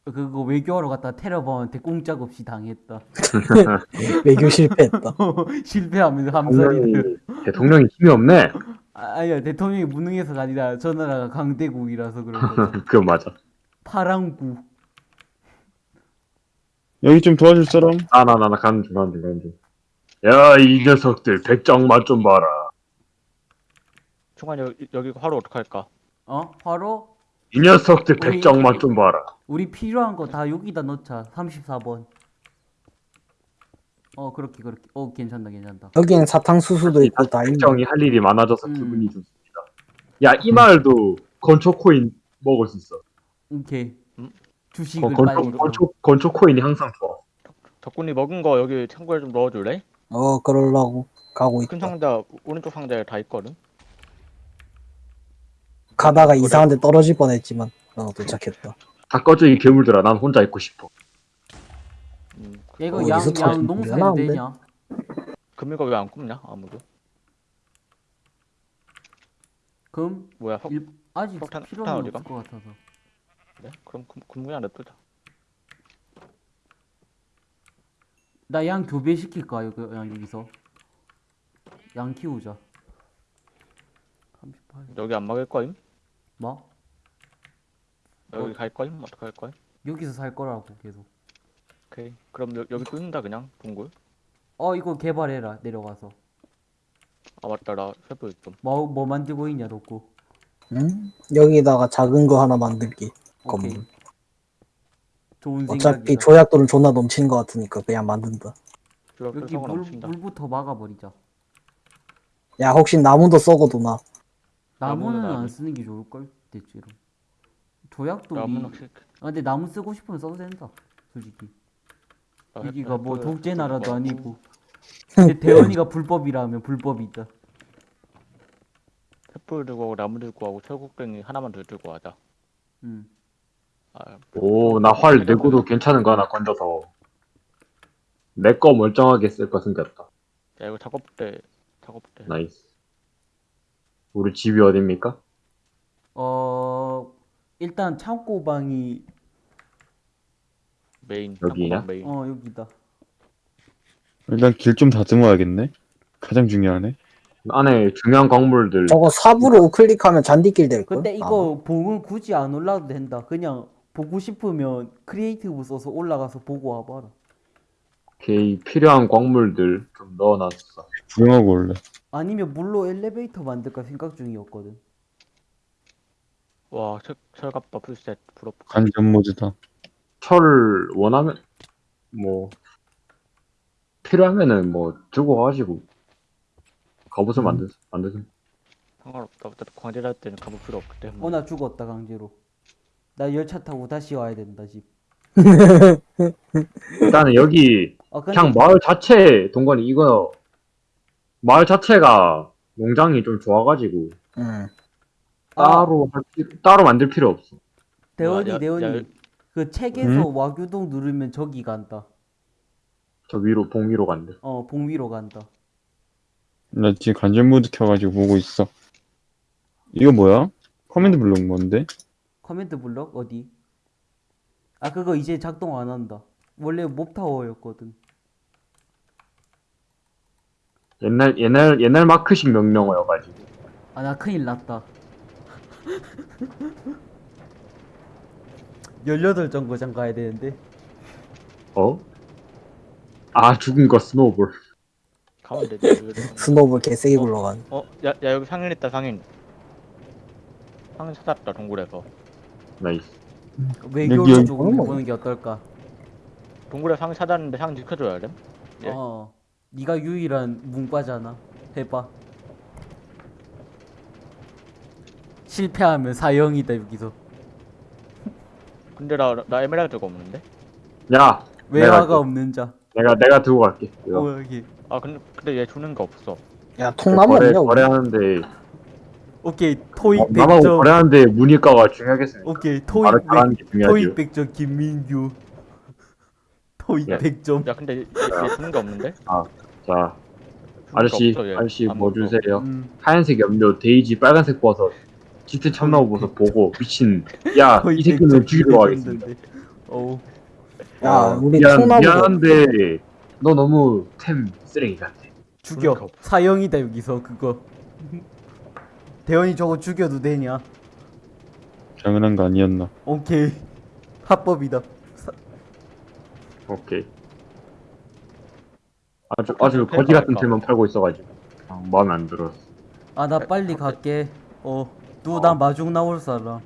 [SPEAKER 4] 그거 외교하러 갔다 테러범한테 꼼짝 없이 당했다.
[SPEAKER 1] 외교 실패했다.
[SPEAKER 4] 실패하면서 함살이들
[SPEAKER 5] 대통령이 대통령이 힘이 없네.
[SPEAKER 4] 아, 아니야 대통령이 무능해서가 아니라 저 나라가 강대국이라서 그런 거지.
[SPEAKER 5] 그거 맞아.
[SPEAKER 4] 파랑구
[SPEAKER 2] 여기 좀 도와줄 사람?
[SPEAKER 5] 아 나 나 나 가는 중 가는 중 가는 중 야 이 녀석들 백장 맛좀 봐라
[SPEAKER 3] 중간 여기, 여기 화로 어떡할까?
[SPEAKER 4] 어? 화로?
[SPEAKER 5] 이 녀석들
[SPEAKER 4] 우리-
[SPEAKER 5] 백장 맛좀 봐라
[SPEAKER 4] 우리 필요한 거 다 여기다 넣자 34번 어 그렇게 그렇게 어 괜찮다 괜찮다
[SPEAKER 1] 여기엔 사탕수수도 있고 다 있네.
[SPEAKER 5] 백정이 할 일이 많아져서
[SPEAKER 4] 음.
[SPEAKER 5] 기분이 좋습니다 야 이 마을도 건초 코인 먹을 수 있어
[SPEAKER 4] 오케이 주식을
[SPEAKER 5] 건,
[SPEAKER 4] 빨리
[SPEAKER 5] 건초, 건초 코인이 항상 좋아.
[SPEAKER 3] 덕분이 먹은 거 여기 창고에 좀 넣어줄래?
[SPEAKER 1] 어 그러려고 가고
[SPEAKER 3] 큰
[SPEAKER 1] 있다
[SPEAKER 3] 상자 오른쪽 상자에 다 있거든.
[SPEAKER 1] 가다가
[SPEAKER 3] 그래.
[SPEAKER 1] 이상한 데 떨어질 뻔했지만 어 도착했다
[SPEAKER 5] 다 꺼져 이 괴물들아. 난 혼자 있고 싶어.
[SPEAKER 3] 음,
[SPEAKER 4] 야 이거
[SPEAKER 1] 어,
[SPEAKER 4] 양,
[SPEAKER 1] 어디서
[SPEAKER 4] 양 농사해도
[SPEAKER 1] 거야?
[SPEAKER 4] 되냐?
[SPEAKER 3] 금이가 왜 안 굽냐 아무도?
[SPEAKER 4] 그럼
[SPEAKER 3] 뭐야 석
[SPEAKER 4] 일, 아직
[SPEAKER 3] 석탄-
[SPEAKER 4] 필요는
[SPEAKER 3] 석탄
[SPEAKER 4] 없을? 것 같아서
[SPEAKER 3] 그래? 그럼 그냥 냅두자.
[SPEAKER 4] 나 양 교배시킬까 여기 양 여기서 양 키우자 38
[SPEAKER 3] 여기 안 막을 거임?
[SPEAKER 4] 뭐?
[SPEAKER 3] 여기
[SPEAKER 4] 어.
[SPEAKER 3] 갈 거임? 어떻게 할 거임?
[SPEAKER 4] 여기서 살 거라고 계속
[SPEAKER 3] 오케이. 그럼 여, 여기 뚫는다 그냥 동굴.
[SPEAKER 4] 어 이거 개발해라 내려가서
[SPEAKER 3] 아 맞다 나 세부 좀.
[SPEAKER 4] 뭐, 뭐 만들고 있냐 덕구
[SPEAKER 1] 응? 여기다가 작은 거 하나 만들기
[SPEAKER 4] 오케이.
[SPEAKER 1] 건물
[SPEAKER 4] 좋은
[SPEAKER 1] 어차피
[SPEAKER 4] 생각이다.
[SPEAKER 1] 조약돌은 존나 넘치는 거 같으니까 그냥 만든다.
[SPEAKER 3] 여기
[SPEAKER 4] 물. 물부터 막아버리자.
[SPEAKER 1] 야 혹시 나무도 썩어도 나?
[SPEAKER 4] 나무는
[SPEAKER 3] 나무는
[SPEAKER 4] 안. 쓰는 게 좋을걸 대체로. 조약돌이.
[SPEAKER 3] 나무는 혹시
[SPEAKER 4] 아 근데 나무 쓰고 싶으면 써도 된다 솔직히.
[SPEAKER 3] 아,
[SPEAKER 4] 여기가 뭐
[SPEAKER 3] 햇불-
[SPEAKER 4] 독재 나라도 아니고. 근데 대현이가 불법이라면 불법이 있다.
[SPEAKER 3] 횃불 들고 하고 나무 들고 하고 철곡갱이 하나만 더 들고 하자.
[SPEAKER 4] 음.
[SPEAKER 3] 아,
[SPEAKER 5] 오, 나 활 내고도 괜찮은 거 하나 건져서. 내 거 멀쩡하게 쓸 거 생겼다.
[SPEAKER 3] 야 이거 작업대 작업대.
[SPEAKER 5] nice. 우리 집이 어딥니까?
[SPEAKER 4] 어 일단 창고방이
[SPEAKER 3] 메인.
[SPEAKER 5] 여기냐?
[SPEAKER 3] 창고방 메인.
[SPEAKER 4] 어 여기다
[SPEAKER 2] 일단 길 좀 다듬어야겠네. 가장 중요하네.
[SPEAKER 5] 안에 중요한 광물들.
[SPEAKER 1] 저거 삽으로 클릭하면 잔디길 될 걸?
[SPEAKER 4] 근데 이거 봉은 굳이 안 올라도 된다 그냥 보고 싶으면 creative 써서 올라가서 보고 와봐라
[SPEAKER 5] 오케이, 필요한 광물들 좀 넣어놨어.
[SPEAKER 2] 구경하고 올래.
[SPEAKER 4] 아니면 물로 엘리베이터 만들까 생각 중이었거든
[SPEAKER 3] 와 철, 철갑바 풀셋 부럽.
[SPEAKER 2] 간전 모드다.
[SPEAKER 5] 철 원하면, 뭐, 필요하면은 뭐, 들고 가가지고, 갑옷을 만드, 만드는.
[SPEAKER 3] 상관없다. 어차피 광질 할 때는 가볼 필요 없기 때문에.
[SPEAKER 4] 어나 죽었다 강제로 나 열차 타고 다시 와야 된다 집
[SPEAKER 5] 일단은 여기,
[SPEAKER 4] 아, 근데
[SPEAKER 5] 그냥 마을 자체, 동건이 이거, 마을 자체가 농장이 좀 좋아가지고,
[SPEAKER 1] 응.
[SPEAKER 4] 아,
[SPEAKER 5] 따로, 할 필요- 따로 만들 필요 없어.
[SPEAKER 4] 대원이
[SPEAKER 3] 야, 야,
[SPEAKER 4] 대원이
[SPEAKER 3] 야,
[SPEAKER 4] 그 책에서 와규동 누르면 저기 간다
[SPEAKER 5] 저 위로, 봉 위로 간대.
[SPEAKER 4] 어 봉위로 간다
[SPEAKER 2] 나 지금 간전 모드 켜가지고 보고 있어. 이거 뭐야? command 블록 뭔데?
[SPEAKER 4] command 블록 어디? 아 그거 이제 작동 안 한다. 원래 mob타워였거든.
[SPEAKER 5] 옛날, 옛날, 옛날 마크식 명령어여가지고.
[SPEAKER 4] 아 나 큰일 났다. 18정거장 가야 되는데.
[SPEAKER 5] 어? 아, 죽은 거 snowball.
[SPEAKER 3] 가면 되지.
[SPEAKER 1] snowball 개세게 굴러간
[SPEAKER 3] 어, 야, 야 여기 상인 있다 상인. 상인 찾았다 동굴에서.
[SPEAKER 5] nice.
[SPEAKER 4] 외교로
[SPEAKER 2] 여기-
[SPEAKER 4] 조금
[SPEAKER 1] 어머.
[SPEAKER 4] 해보는 게 어떨까?
[SPEAKER 3] 동굴에 상인 찾았는데 상인 지켜줘야 돼. 예.
[SPEAKER 4] 어. 네가 유일한 문과잖아. 해봐. 실패하면 사형이다 여기서.
[SPEAKER 3] 근데 나, 나 에메랄드가 없는데?
[SPEAKER 5] 야!
[SPEAKER 4] 외화가
[SPEAKER 5] 내가,
[SPEAKER 4] 없는 자.
[SPEAKER 5] 내가, 내가 들고 갈게. 이거.
[SPEAKER 4] 어 여기.
[SPEAKER 3] 아 근데, 근데 얘 주는 거 없어.
[SPEAKER 1] 야 통나무
[SPEAKER 5] 거래,
[SPEAKER 1] 없냐?
[SPEAKER 5] 거래하는데,
[SPEAKER 4] 오케이 토익
[SPEAKER 5] 어, 남하고
[SPEAKER 4] 100점.
[SPEAKER 5] 거래하는데 문의가가 중요하겠으니까.
[SPEAKER 4] 오케이 토익
[SPEAKER 5] 말을
[SPEAKER 4] 100
[SPEAKER 5] 잘하는 게 중요하지.
[SPEAKER 4] 토익 100점 김민규 토익
[SPEAKER 5] 예.
[SPEAKER 4] 100점
[SPEAKER 3] 야 근데 얘, 얘 주는 거 없는데?
[SPEAKER 5] 자,
[SPEAKER 3] 주는 거
[SPEAKER 5] 아저씨,
[SPEAKER 3] 없어, 얘.
[SPEAKER 5] 아저씨 뭐. 주세요?
[SPEAKER 4] 음,
[SPEAKER 5] 하얀색 염료, 데이지, 빨간색 버섯, 짙은 참나무 버섯 보고 미친. 야, 이 새끼는
[SPEAKER 4] 100점
[SPEAKER 5] 죽이러 가겠습니다.
[SPEAKER 4] 어우
[SPEAKER 1] 야
[SPEAKER 5] 어,
[SPEAKER 1] 우리
[SPEAKER 5] 미안, 미안한데 너 너무 템 쓰레기 같아.
[SPEAKER 4] 죽여
[SPEAKER 3] 없어.
[SPEAKER 4] 사형이다 여기서 그거 대원이 저거 죽여도 되냐
[SPEAKER 2] 당연한 거 아니었나?
[SPEAKER 4] 오케이 합법이다
[SPEAKER 5] 오케이. 아주 아주 거지 같은 템만 팔고 있어가지고 아, 마음에 안 들었어.
[SPEAKER 4] 아 나 빨리 갈게 어 누나 마중 나올 사람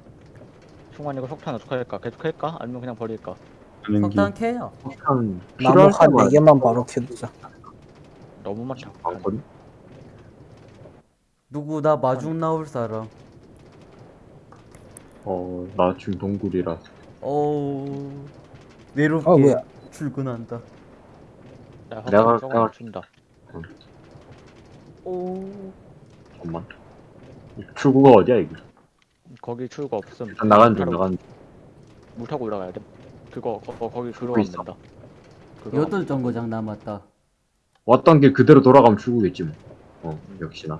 [SPEAKER 3] 충만 이거 석탄 어떻게 할까? 계속 할까? 아니면 그냥 버릴까?
[SPEAKER 4] 석탄 캐야
[SPEAKER 5] 참
[SPEAKER 1] 나무
[SPEAKER 5] 필요할
[SPEAKER 1] 한
[SPEAKER 5] 때만
[SPEAKER 1] 4개만 바로 켜두자
[SPEAKER 3] 너무 많다.
[SPEAKER 5] 많거든.
[SPEAKER 4] 누구 나 마중 나올 사람
[SPEAKER 5] 어, 나 지금 동굴이라.
[SPEAKER 4] 어 외롭게
[SPEAKER 1] 어, 뭐야?
[SPEAKER 4] 출근한다.
[SPEAKER 3] 야,
[SPEAKER 5] 내가- 내가-
[SPEAKER 3] 맞춘다.
[SPEAKER 4] 오
[SPEAKER 5] 잠깐만. 출구가 어디야 이게?
[SPEAKER 3] 거기 출구 없음.
[SPEAKER 5] 일단 나가는 중 나가는 중.
[SPEAKER 3] 물 타고 올라가야 돼. 그거 거, 거, 거기 들어가면
[SPEAKER 5] 있어.
[SPEAKER 3] 된다. 그거
[SPEAKER 4] 여덟 정거장 남았다.
[SPEAKER 5] 왔던 길 그대로 돌아가면 출구겠지 뭐. 어 역시나.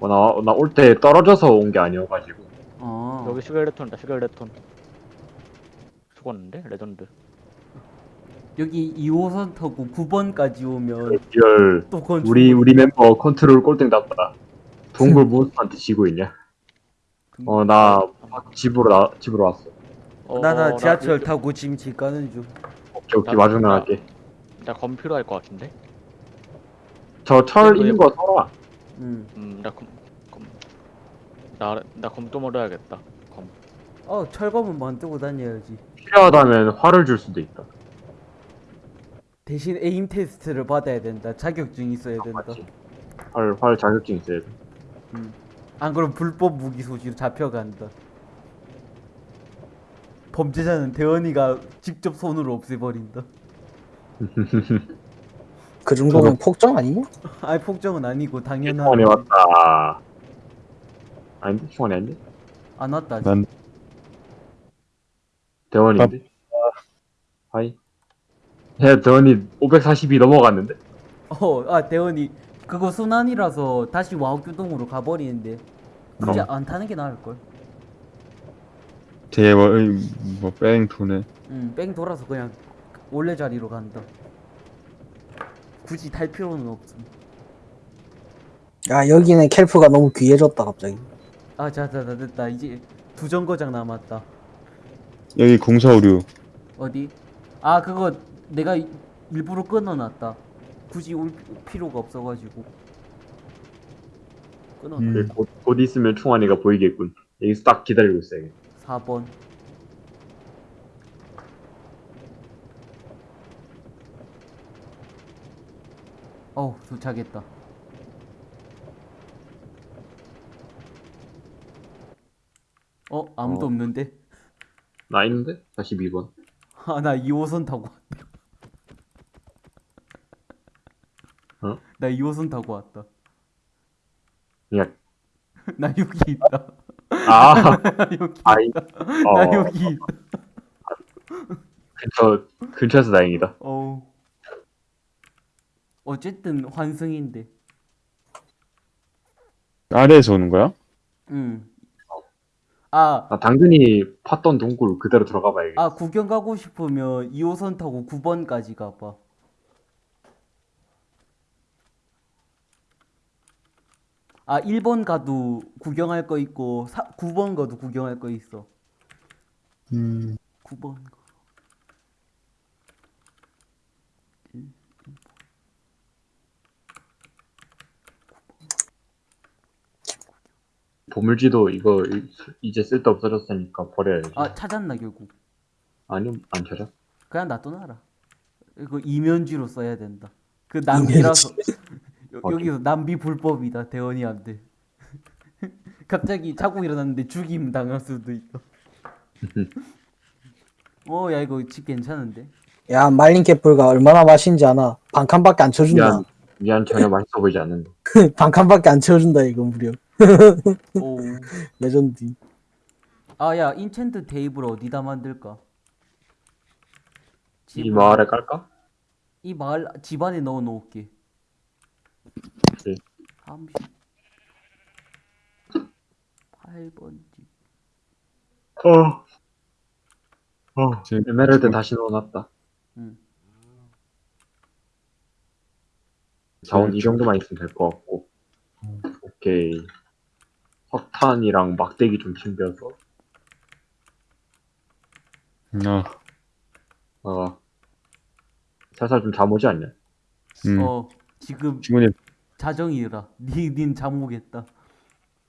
[SPEAKER 5] 어, 나 나 올 때 떨어져서 온 게 아니어가지고.
[SPEAKER 4] 어
[SPEAKER 3] 여기 시겔레톤이다. 시겔레톤. 죽었는데 레전드.
[SPEAKER 4] 여기 2호선 타고 9번까지 오면
[SPEAKER 5] real
[SPEAKER 4] 또 그건
[SPEAKER 5] 우리. 우리 멤버 컨트롤 꼴등 나쁘다. 동굴 monster한테 지고 있냐? 어 나 집으로 나 집으로 왔어.
[SPEAKER 3] 어,
[SPEAKER 4] 나나
[SPEAKER 3] 어,
[SPEAKER 4] 지하철
[SPEAKER 3] 나,
[SPEAKER 4] 타고 지금 집 가는 중.
[SPEAKER 5] 오케이 오케이
[SPEAKER 3] 나-
[SPEAKER 5] 마중
[SPEAKER 3] 나-
[SPEAKER 5] 나갈게.
[SPEAKER 3] 나 검 필요할 것 같은데.
[SPEAKER 5] 저철
[SPEAKER 3] 이거
[SPEAKER 5] 있는 거 써라.
[SPEAKER 4] 응.
[SPEAKER 3] 음, 나 검, 검. 나 나 검 또 먹어야겠다. 검.
[SPEAKER 4] 어 철검은 만들고 다녀야지.
[SPEAKER 5] 필요하다면 활을 줄 수도 있다.
[SPEAKER 4] 대신 에임 테스트를 받아야 된다. 자격증 있어야 된다.
[SPEAKER 5] 맞지? 활, 활 자격증 있어야 돼.
[SPEAKER 4] 안 그럼 불법 무기 소지로 잡혀간다. 범죄자는 대원이가 직접 손으로 없애버린다.
[SPEAKER 1] 그 정도면 폭정 아니냐?
[SPEAKER 4] 아이 폭정은 아니고 당연한.
[SPEAKER 5] 충원이 왔다. 아닌데? 충원이 아닌데?
[SPEAKER 4] 안 왔다. 아직.
[SPEAKER 2] 난
[SPEAKER 5] 대원인데? 하이. 야, 대원이 540이 넘어갔는데?
[SPEAKER 4] 어, 아 대원이 그거 순환이라서 다시 와우교동으로 가버리는데 굳이
[SPEAKER 5] 그럼.
[SPEAKER 4] 안 타는 게 나을 걸.
[SPEAKER 2] 되게 뭐, 뭐 뺑 도네.
[SPEAKER 4] 응, 뺑 돌아서 그냥 원래 자리로 간다. 굳이 탈 필요는 없음.
[SPEAKER 1] 야 여기는 캘프가 너무 귀해졌다 갑자기.
[SPEAKER 4] 아, 자, 자, 자, 됐다. 이제 두 정거장 남았다.
[SPEAKER 2] 여기 공사 오류.
[SPEAKER 4] 어디? 아, 그거 내가 이- 일부러 끊어놨다. 굳이 올 필요가 없어가지고. 끊어.
[SPEAKER 2] 음.
[SPEAKER 5] 곧, 곧 있으면 충원이가 보이겠군. 여기서 딱 기다리고 있어야겠
[SPEAKER 4] 4번. 어우, 도착했다. 어, 아무도
[SPEAKER 5] 어.
[SPEAKER 4] 없는데?
[SPEAKER 5] 나 있는데? 42번.
[SPEAKER 4] 아, 나 2호선 타고 왔다.
[SPEAKER 5] 어?
[SPEAKER 4] 나 2호선 타고 왔다.
[SPEAKER 5] 야,
[SPEAKER 4] 나 여기 있다.
[SPEAKER 5] 아,
[SPEAKER 4] 나 여기
[SPEAKER 5] 아이,
[SPEAKER 4] 있다.
[SPEAKER 5] 어,
[SPEAKER 4] 나 여기 있다.
[SPEAKER 5] 근처, 근처에서 다행이다.
[SPEAKER 4] 어우. 어쨌든 환승인데.
[SPEAKER 2] 아래에서 오는 거야?
[SPEAKER 4] 응. 아,
[SPEAKER 5] 아, 당근이 팠던 동굴 그대로 들어가 봐야겠다.
[SPEAKER 4] 아 구경 가고 싶으면 2호선 타고 9번까지 가봐. 아 1번 가도 구경할 거 있고 사, 9번 가도 구경할 거 있어.
[SPEAKER 2] 음.
[SPEAKER 4] 9번 가.
[SPEAKER 5] 보물지도 이거 이- 이제 쓸데 없어졌으니까 버려야지.
[SPEAKER 4] 아 찾았나 결국.
[SPEAKER 5] 아니요, 안 찾아.
[SPEAKER 4] 그냥 놔둬놔라. 이거 이면지로 써야 된다. 그 낭비라서 여? 여기서 낭비 불법이다 대원이한테. 갑자기 자고 일어났는데 죽임 당할 수도 있어. 어, 야 이거 집 괜찮은데?
[SPEAKER 1] 야 말린 캐플가 얼마나 맛있는지 아나? 반 칸밖에 안 채워준다.
[SPEAKER 5] 미안, 미안 전혀 맛있어 보이지 않는다.
[SPEAKER 1] 반 칸밖에 안 채워준다 이거 무려.
[SPEAKER 4] 오.
[SPEAKER 1] 레전드.
[SPEAKER 4] 아, 야 enchant 테이블 어디다 만들까?
[SPEAKER 5] 이
[SPEAKER 4] 집-
[SPEAKER 5] 마을에 깔까?
[SPEAKER 4] 이 마을 집 안에 넣어 놓을게.
[SPEAKER 5] 네.
[SPEAKER 4] 30 8번 집.
[SPEAKER 5] 어. 어.
[SPEAKER 2] 지금-
[SPEAKER 5] 에메랄드 다시 넣어놨다.
[SPEAKER 4] 응.
[SPEAKER 5] 자원 이 정도만 있으면 될 것 같고. 오케이. 석탄이랑 막대기 좀 챙겨서.
[SPEAKER 2] 아,
[SPEAKER 5] 어. 살살 좀 잠오지 않냐?
[SPEAKER 2] 음.
[SPEAKER 4] 어, 지금
[SPEAKER 2] 친구님,
[SPEAKER 4] 자정이라. 니, 닌 잠오겠다.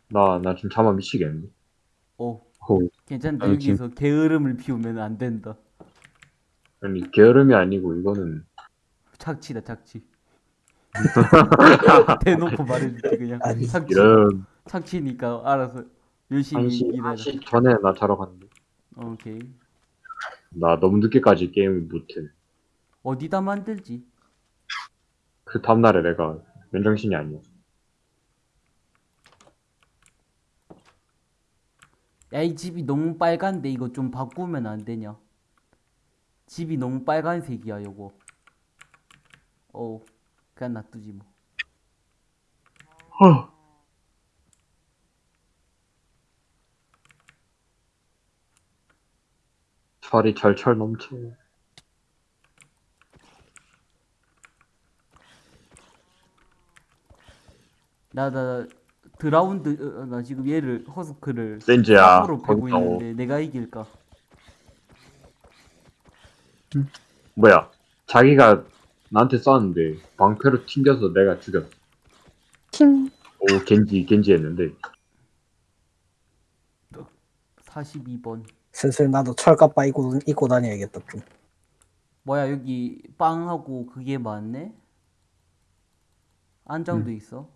[SPEAKER 5] 나, 나 지금 잠아 미치겠는데.
[SPEAKER 4] 어,
[SPEAKER 5] 호.
[SPEAKER 4] 괜찮다.
[SPEAKER 2] 아니,
[SPEAKER 4] 여기서 게으름을 피우면 안 된다.
[SPEAKER 5] 아니, 게으름이 아니고, 이거는.
[SPEAKER 4] 착취다, 착취. 대놓고 말해줄게 그냥.
[SPEAKER 1] 아니,
[SPEAKER 4] 착취.
[SPEAKER 5] 이런,
[SPEAKER 4] 착취니까 알아서 열심히
[SPEAKER 5] 한시,
[SPEAKER 4] 일해라.
[SPEAKER 5] 한시 전에 나 자러 갔는데.
[SPEAKER 4] 오케이.
[SPEAKER 5] 나 너무 늦게까지 게임을 못해.
[SPEAKER 4] 어디다 만들지?
[SPEAKER 5] 그 다음날에 내가 맨정신이 아니야.
[SPEAKER 4] 야, 이 집이 너무 빨간데 이거 좀 바꾸면 안 되냐? 집이 너무 빨간색이야, 요거. 어, 그냥 놔두지 뭐.
[SPEAKER 5] 허. 철이 철철 넘쳐.
[SPEAKER 4] 나, 나, 드라운드, 어, 나 지금 얘를, 허스크를. 3으로 패고
[SPEAKER 5] 거기서
[SPEAKER 4] 있는데 내가 이길까?
[SPEAKER 5] 뭐야? 자기가 나한테 쐈는데 방패로 튕겨서 내가 죽였어. 오 겐지 겐지 했는데
[SPEAKER 4] 42번.
[SPEAKER 1] 슬슬 나도 철갑바 입고, 입고 다녀야겠다 좀
[SPEAKER 4] 뭐야, 여기 빵하고 그게 많네? 안장도 있어?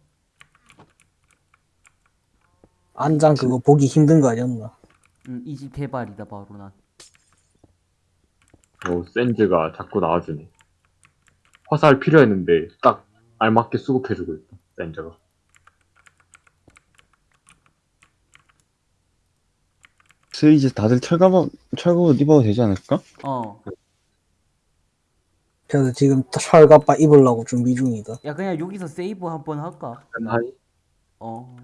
[SPEAKER 1] 안장 그거 보기 힘든 거 아니었나
[SPEAKER 4] 응, 이 집 개발이다, 바로 난.
[SPEAKER 5] 오 샌즈가 자꾸 나와주네. 화살 필요했는데 딱 알맞게 수급해주고 있다. 샌즈가.
[SPEAKER 2] 슬 이제 다들 철갑 철갑 입어도 되지 않을까?
[SPEAKER 4] 어.
[SPEAKER 1] 그래서 지금 철갑바 입으려고 준비 중이다
[SPEAKER 4] 야, 그냥 여기서 세이브 한번 할까?
[SPEAKER 5] 하이
[SPEAKER 4] 어.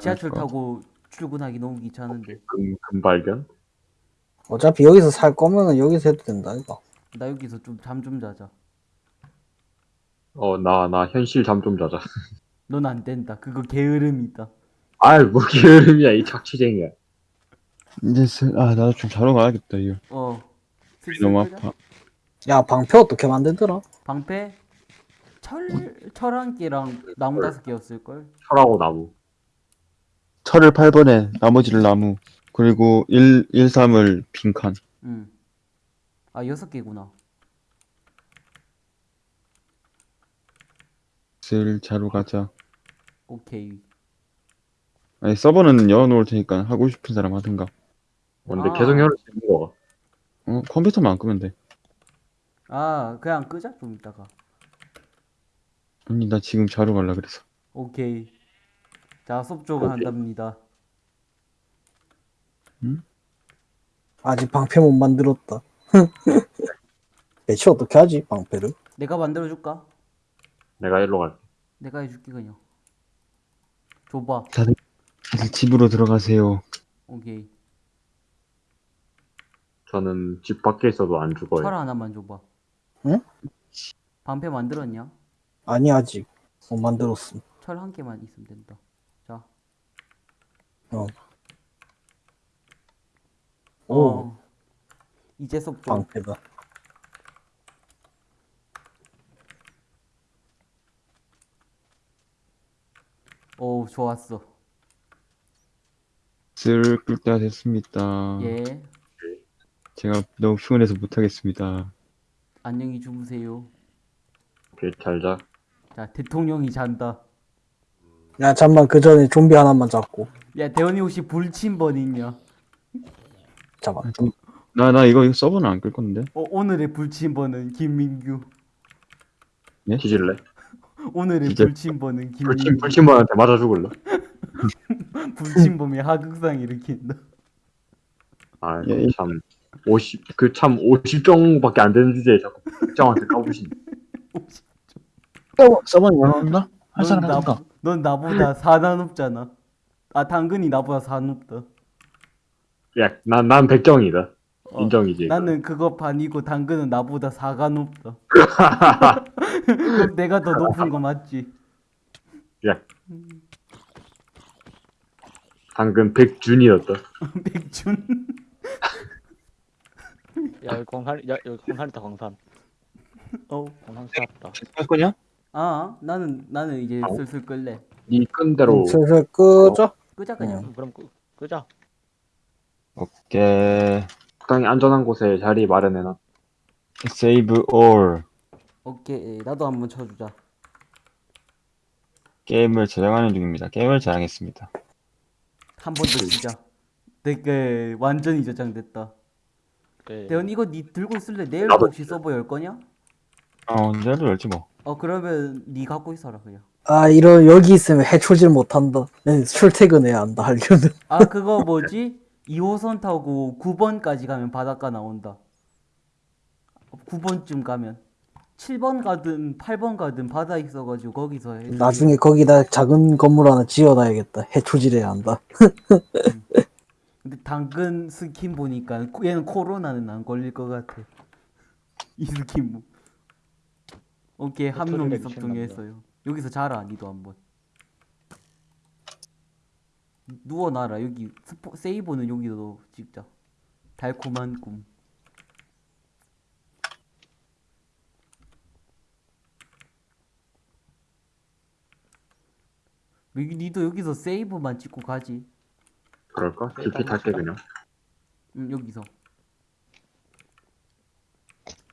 [SPEAKER 4] 지하철 타고 출근하기 너무 귀찮은데.
[SPEAKER 5] 금 금발견.
[SPEAKER 1] 어차피 여기서 살 거면은 여기서 해도 된다 이거
[SPEAKER 4] 나 여기서 좀 잠 좀 자자.
[SPEAKER 5] 어 나 나 현실 잠 좀 자자.
[SPEAKER 4] 넌 안 된다. 그거 게으름이다.
[SPEAKER 5] 아이 뭐 게으름이야 이 착취쟁이야.
[SPEAKER 2] 이제 슬, 아 나도 좀 자러 가야겠다 이거.
[SPEAKER 4] 어. 슬슬
[SPEAKER 2] 너무
[SPEAKER 4] 끄자.
[SPEAKER 2] 아파.
[SPEAKER 1] 야 방패 어떻게 만들더라
[SPEAKER 4] 방패 철, 철한 개랑 나무 다섯 개였을 걸?
[SPEAKER 5] 철하고 나무.
[SPEAKER 2] 철을 8번에 나머지를 나무 그리고 1, 1, 3을 빈칸.
[SPEAKER 4] 응. 아, 여섯 개구나.
[SPEAKER 2] 슬 자러 가자.
[SPEAKER 4] 오케이.
[SPEAKER 2] 아니 서버는 열어놓을 테니까 하고 싶은 사람 하든가.
[SPEAKER 5] 근데
[SPEAKER 4] 아.
[SPEAKER 5] 계속 열을 수 있는 거가.
[SPEAKER 2] 어 컴퓨터만 안 끄면 돼.
[SPEAKER 4] 아, 그냥 끄자, 좀 이따가.
[SPEAKER 2] 아니 나 지금 자러 갈라 그래서.
[SPEAKER 4] 오케이. 자, 속조가
[SPEAKER 5] 오케이.
[SPEAKER 4] 한답니다.
[SPEAKER 1] 아직 방패 못 만들었다 배치 어떻게 하지 방패를
[SPEAKER 4] 내가 만들어줄까?
[SPEAKER 5] 내가 일로 갈게.
[SPEAKER 4] 내가 해줄게, 그냥. 줘봐.
[SPEAKER 2] 다들 집으로 들어가세요.
[SPEAKER 4] 오케이.
[SPEAKER 5] 저는 집 밖에 있어도 안 죽어요.
[SPEAKER 4] 철 하나만 줘봐.
[SPEAKER 1] 응?
[SPEAKER 4] 방패 만들었냐?
[SPEAKER 1] 아니 아직 못 만들었음
[SPEAKER 4] 철 한 개만 있으면 된다. 자.
[SPEAKER 1] 어.
[SPEAKER 4] 어.
[SPEAKER 1] 오
[SPEAKER 4] 이제 속조.
[SPEAKER 1] 방패다
[SPEAKER 4] 오, 좋았어.
[SPEAKER 2] 슬끌 때가 됐습니다.
[SPEAKER 4] 예.
[SPEAKER 2] 제가 너무 피곤해서 못하겠습니다.
[SPEAKER 4] 안녕히 주무세요.
[SPEAKER 5] 오케이 잘 자.
[SPEAKER 4] 자, 대통령이 잔다.
[SPEAKER 1] 야 잠만 그 전에 좀비 하나만 잡고
[SPEAKER 4] 야, 대원이 혹시 불침번 있냐?
[SPEAKER 1] 잡아
[SPEAKER 2] 나나 이거 이거 서버는 안 끌 건데.
[SPEAKER 4] 어, 오늘의 불침번은 김민규.
[SPEAKER 5] 뒤질래?
[SPEAKER 4] 오늘의
[SPEAKER 2] 진짜.
[SPEAKER 4] 불침번은
[SPEAKER 5] 불침
[SPEAKER 4] 김민규.
[SPEAKER 5] 불침번한테 맞아 죽을래?
[SPEAKER 4] 불침범이 하극상 일으킨다.
[SPEAKER 5] 아,
[SPEAKER 2] 예.
[SPEAKER 5] 참. 50, 그 참 50정밖에 안 되는 주제에 자꾸 특정한테 까부시네.
[SPEAKER 2] 서버는 열어놓나? 할
[SPEAKER 4] 넌,
[SPEAKER 2] 사람
[SPEAKER 4] 나,
[SPEAKER 2] 하든가.
[SPEAKER 4] 넌 나보다 4나 높잖아. 아, 당근이 나보다 4 높다.
[SPEAKER 5] 야, 난, 난 백정이다.
[SPEAKER 4] 어,
[SPEAKER 5] 인정이지.
[SPEAKER 4] 나는 그거 반이고 당근은 나보다 4가 높다. 그럼 내가 더 높은 거 맞지?
[SPEAKER 5] 야. 당근 백준이었다.
[SPEAKER 4] 백준.
[SPEAKER 3] 야 여기 광산 야 여기 광산이다 광산
[SPEAKER 4] 어.
[SPEAKER 3] 광산 찾았다
[SPEAKER 2] 할 거냐?
[SPEAKER 4] 아, 나는 나는 이제
[SPEAKER 5] 어?
[SPEAKER 4] 슬슬 끌래.
[SPEAKER 5] 네 끈대로
[SPEAKER 1] 슬슬 끄죠
[SPEAKER 4] 끄자 그냥.
[SPEAKER 3] 그럼 끄, 끄자
[SPEAKER 2] 오케이.
[SPEAKER 5] 적당히 안전한 곳에 자리 마련해놔.
[SPEAKER 2] Save all.
[SPEAKER 4] 오케이, 나도 한번 쳐주자.
[SPEAKER 2] 게임을 저장하는 중입니다. 게임을 저장했습니다.
[SPEAKER 4] 한 번더 치자. 댓글 완전히 저장됐다.
[SPEAKER 3] 네.
[SPEAKER 4] 대현 이거 니 들고 있을래? 내일
[SPEAKER 5] 나도
[SPEAKER 4] 혹시 서버 열 거냐?
[SPEAKER 2] 어 내일도 열지 뭐
[SPEAKER 4] 어 그러면 니 갖고 있어라 그냥.
[SPEAKER 1] 아 이런 여기 있으면 해초질 못한다 네, 출퇴근해야 한다 하려면
[SPEAKER 4] 아 그거 뭐지? 2호선 타고 9번까지 가면 바닷가 나온다. 9번쯤 가면 7번 가든 8번 가든 바다 있어가지고 거기서 해.
[SPEAKER 1] 나중에 거기다 작은 건물 하나 지어놔야겠다 해초질해야 한다
[SPEAKER 4] 근데 당근 스킨 보니까 코- 얘는 코로나는 안 걸릴 것 같아. 이 스킨 뭐. 오케이 한명
[SPEAKER 3] 소리가
[SPEAKER 4] 섭정했어요. 여기서 자라 니도 한번. 누워놔라 여기 스포, 세이브는 여기도 찍자. 달콤한 꿈. 여기 니도 여기서 세이브만 찍고 가지.
[SPEAKER 5] 그럴까? DP 탈게 그냥.
[SPEAKER 4] 응, 여기서.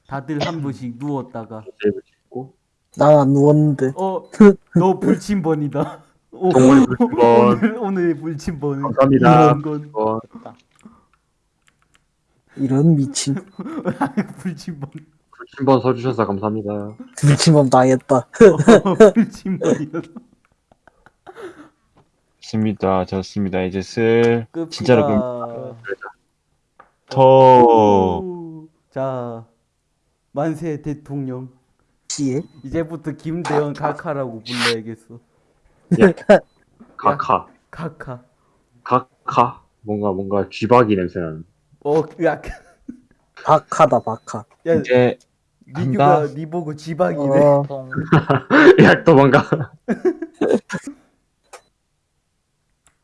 [SPEAKER 4] 다들 한 번씩 누웠다가
[SPEAKER 5] 세이브 찍고.
[SPEAKER 1] 난 안 누웠는데
[SPEAKER 4] 어, 너 불침번이다. 오,
[SPEAKER 5] 동물이 불침번.
[SPEAKER 4] 오늘 오늘 불침번은
[SPEAKER 5] 감사합니다.
[SPEAKER 4] 이런 건
[SPEAKER 5] 어,
[SPEAKER 1] 이런 미친
[SPEAKER 4] 불침번.
[SPEAKER 5] 한번 서주셔서 감사합니다.
[SPEAKER 1] 미친놈 당했다
[SPEAKER 4] 어, 불침번이다.
[SPEAKER 2] 좋습니다 좋습니다 이제
[SPEAKER 4] 슬끄
[SPEAKER 2] 진짜로
[SPEAKER 4] 그럼.
[SPEAKER 2] 더
[SPEAKER 4] 오, 자 만세 대통령.
[SPEAKER 1] 씨에
[SPEAKER 4] 이제부터 김대현 카카라고 불러야겠어.
[SPEAKER 5] 카카.
[SPEAKER 4] 카카.
[SPEAKER 5] 카카. 뭔가 뭔가 쥐박이 냄새 나는.
[SPEAKER 4] 어, 야,
[SPEAKER 1] 박하다 박하
[SPEAKER 4] 야,
[SPEAKER 2] 이제
[SPEAKER 4] 니규가 니 보고 지방이네.
[SPEAKER 1] 어,
[SPEAKER 3] 통
[SPEAKER 5] 야, 또 뭔가.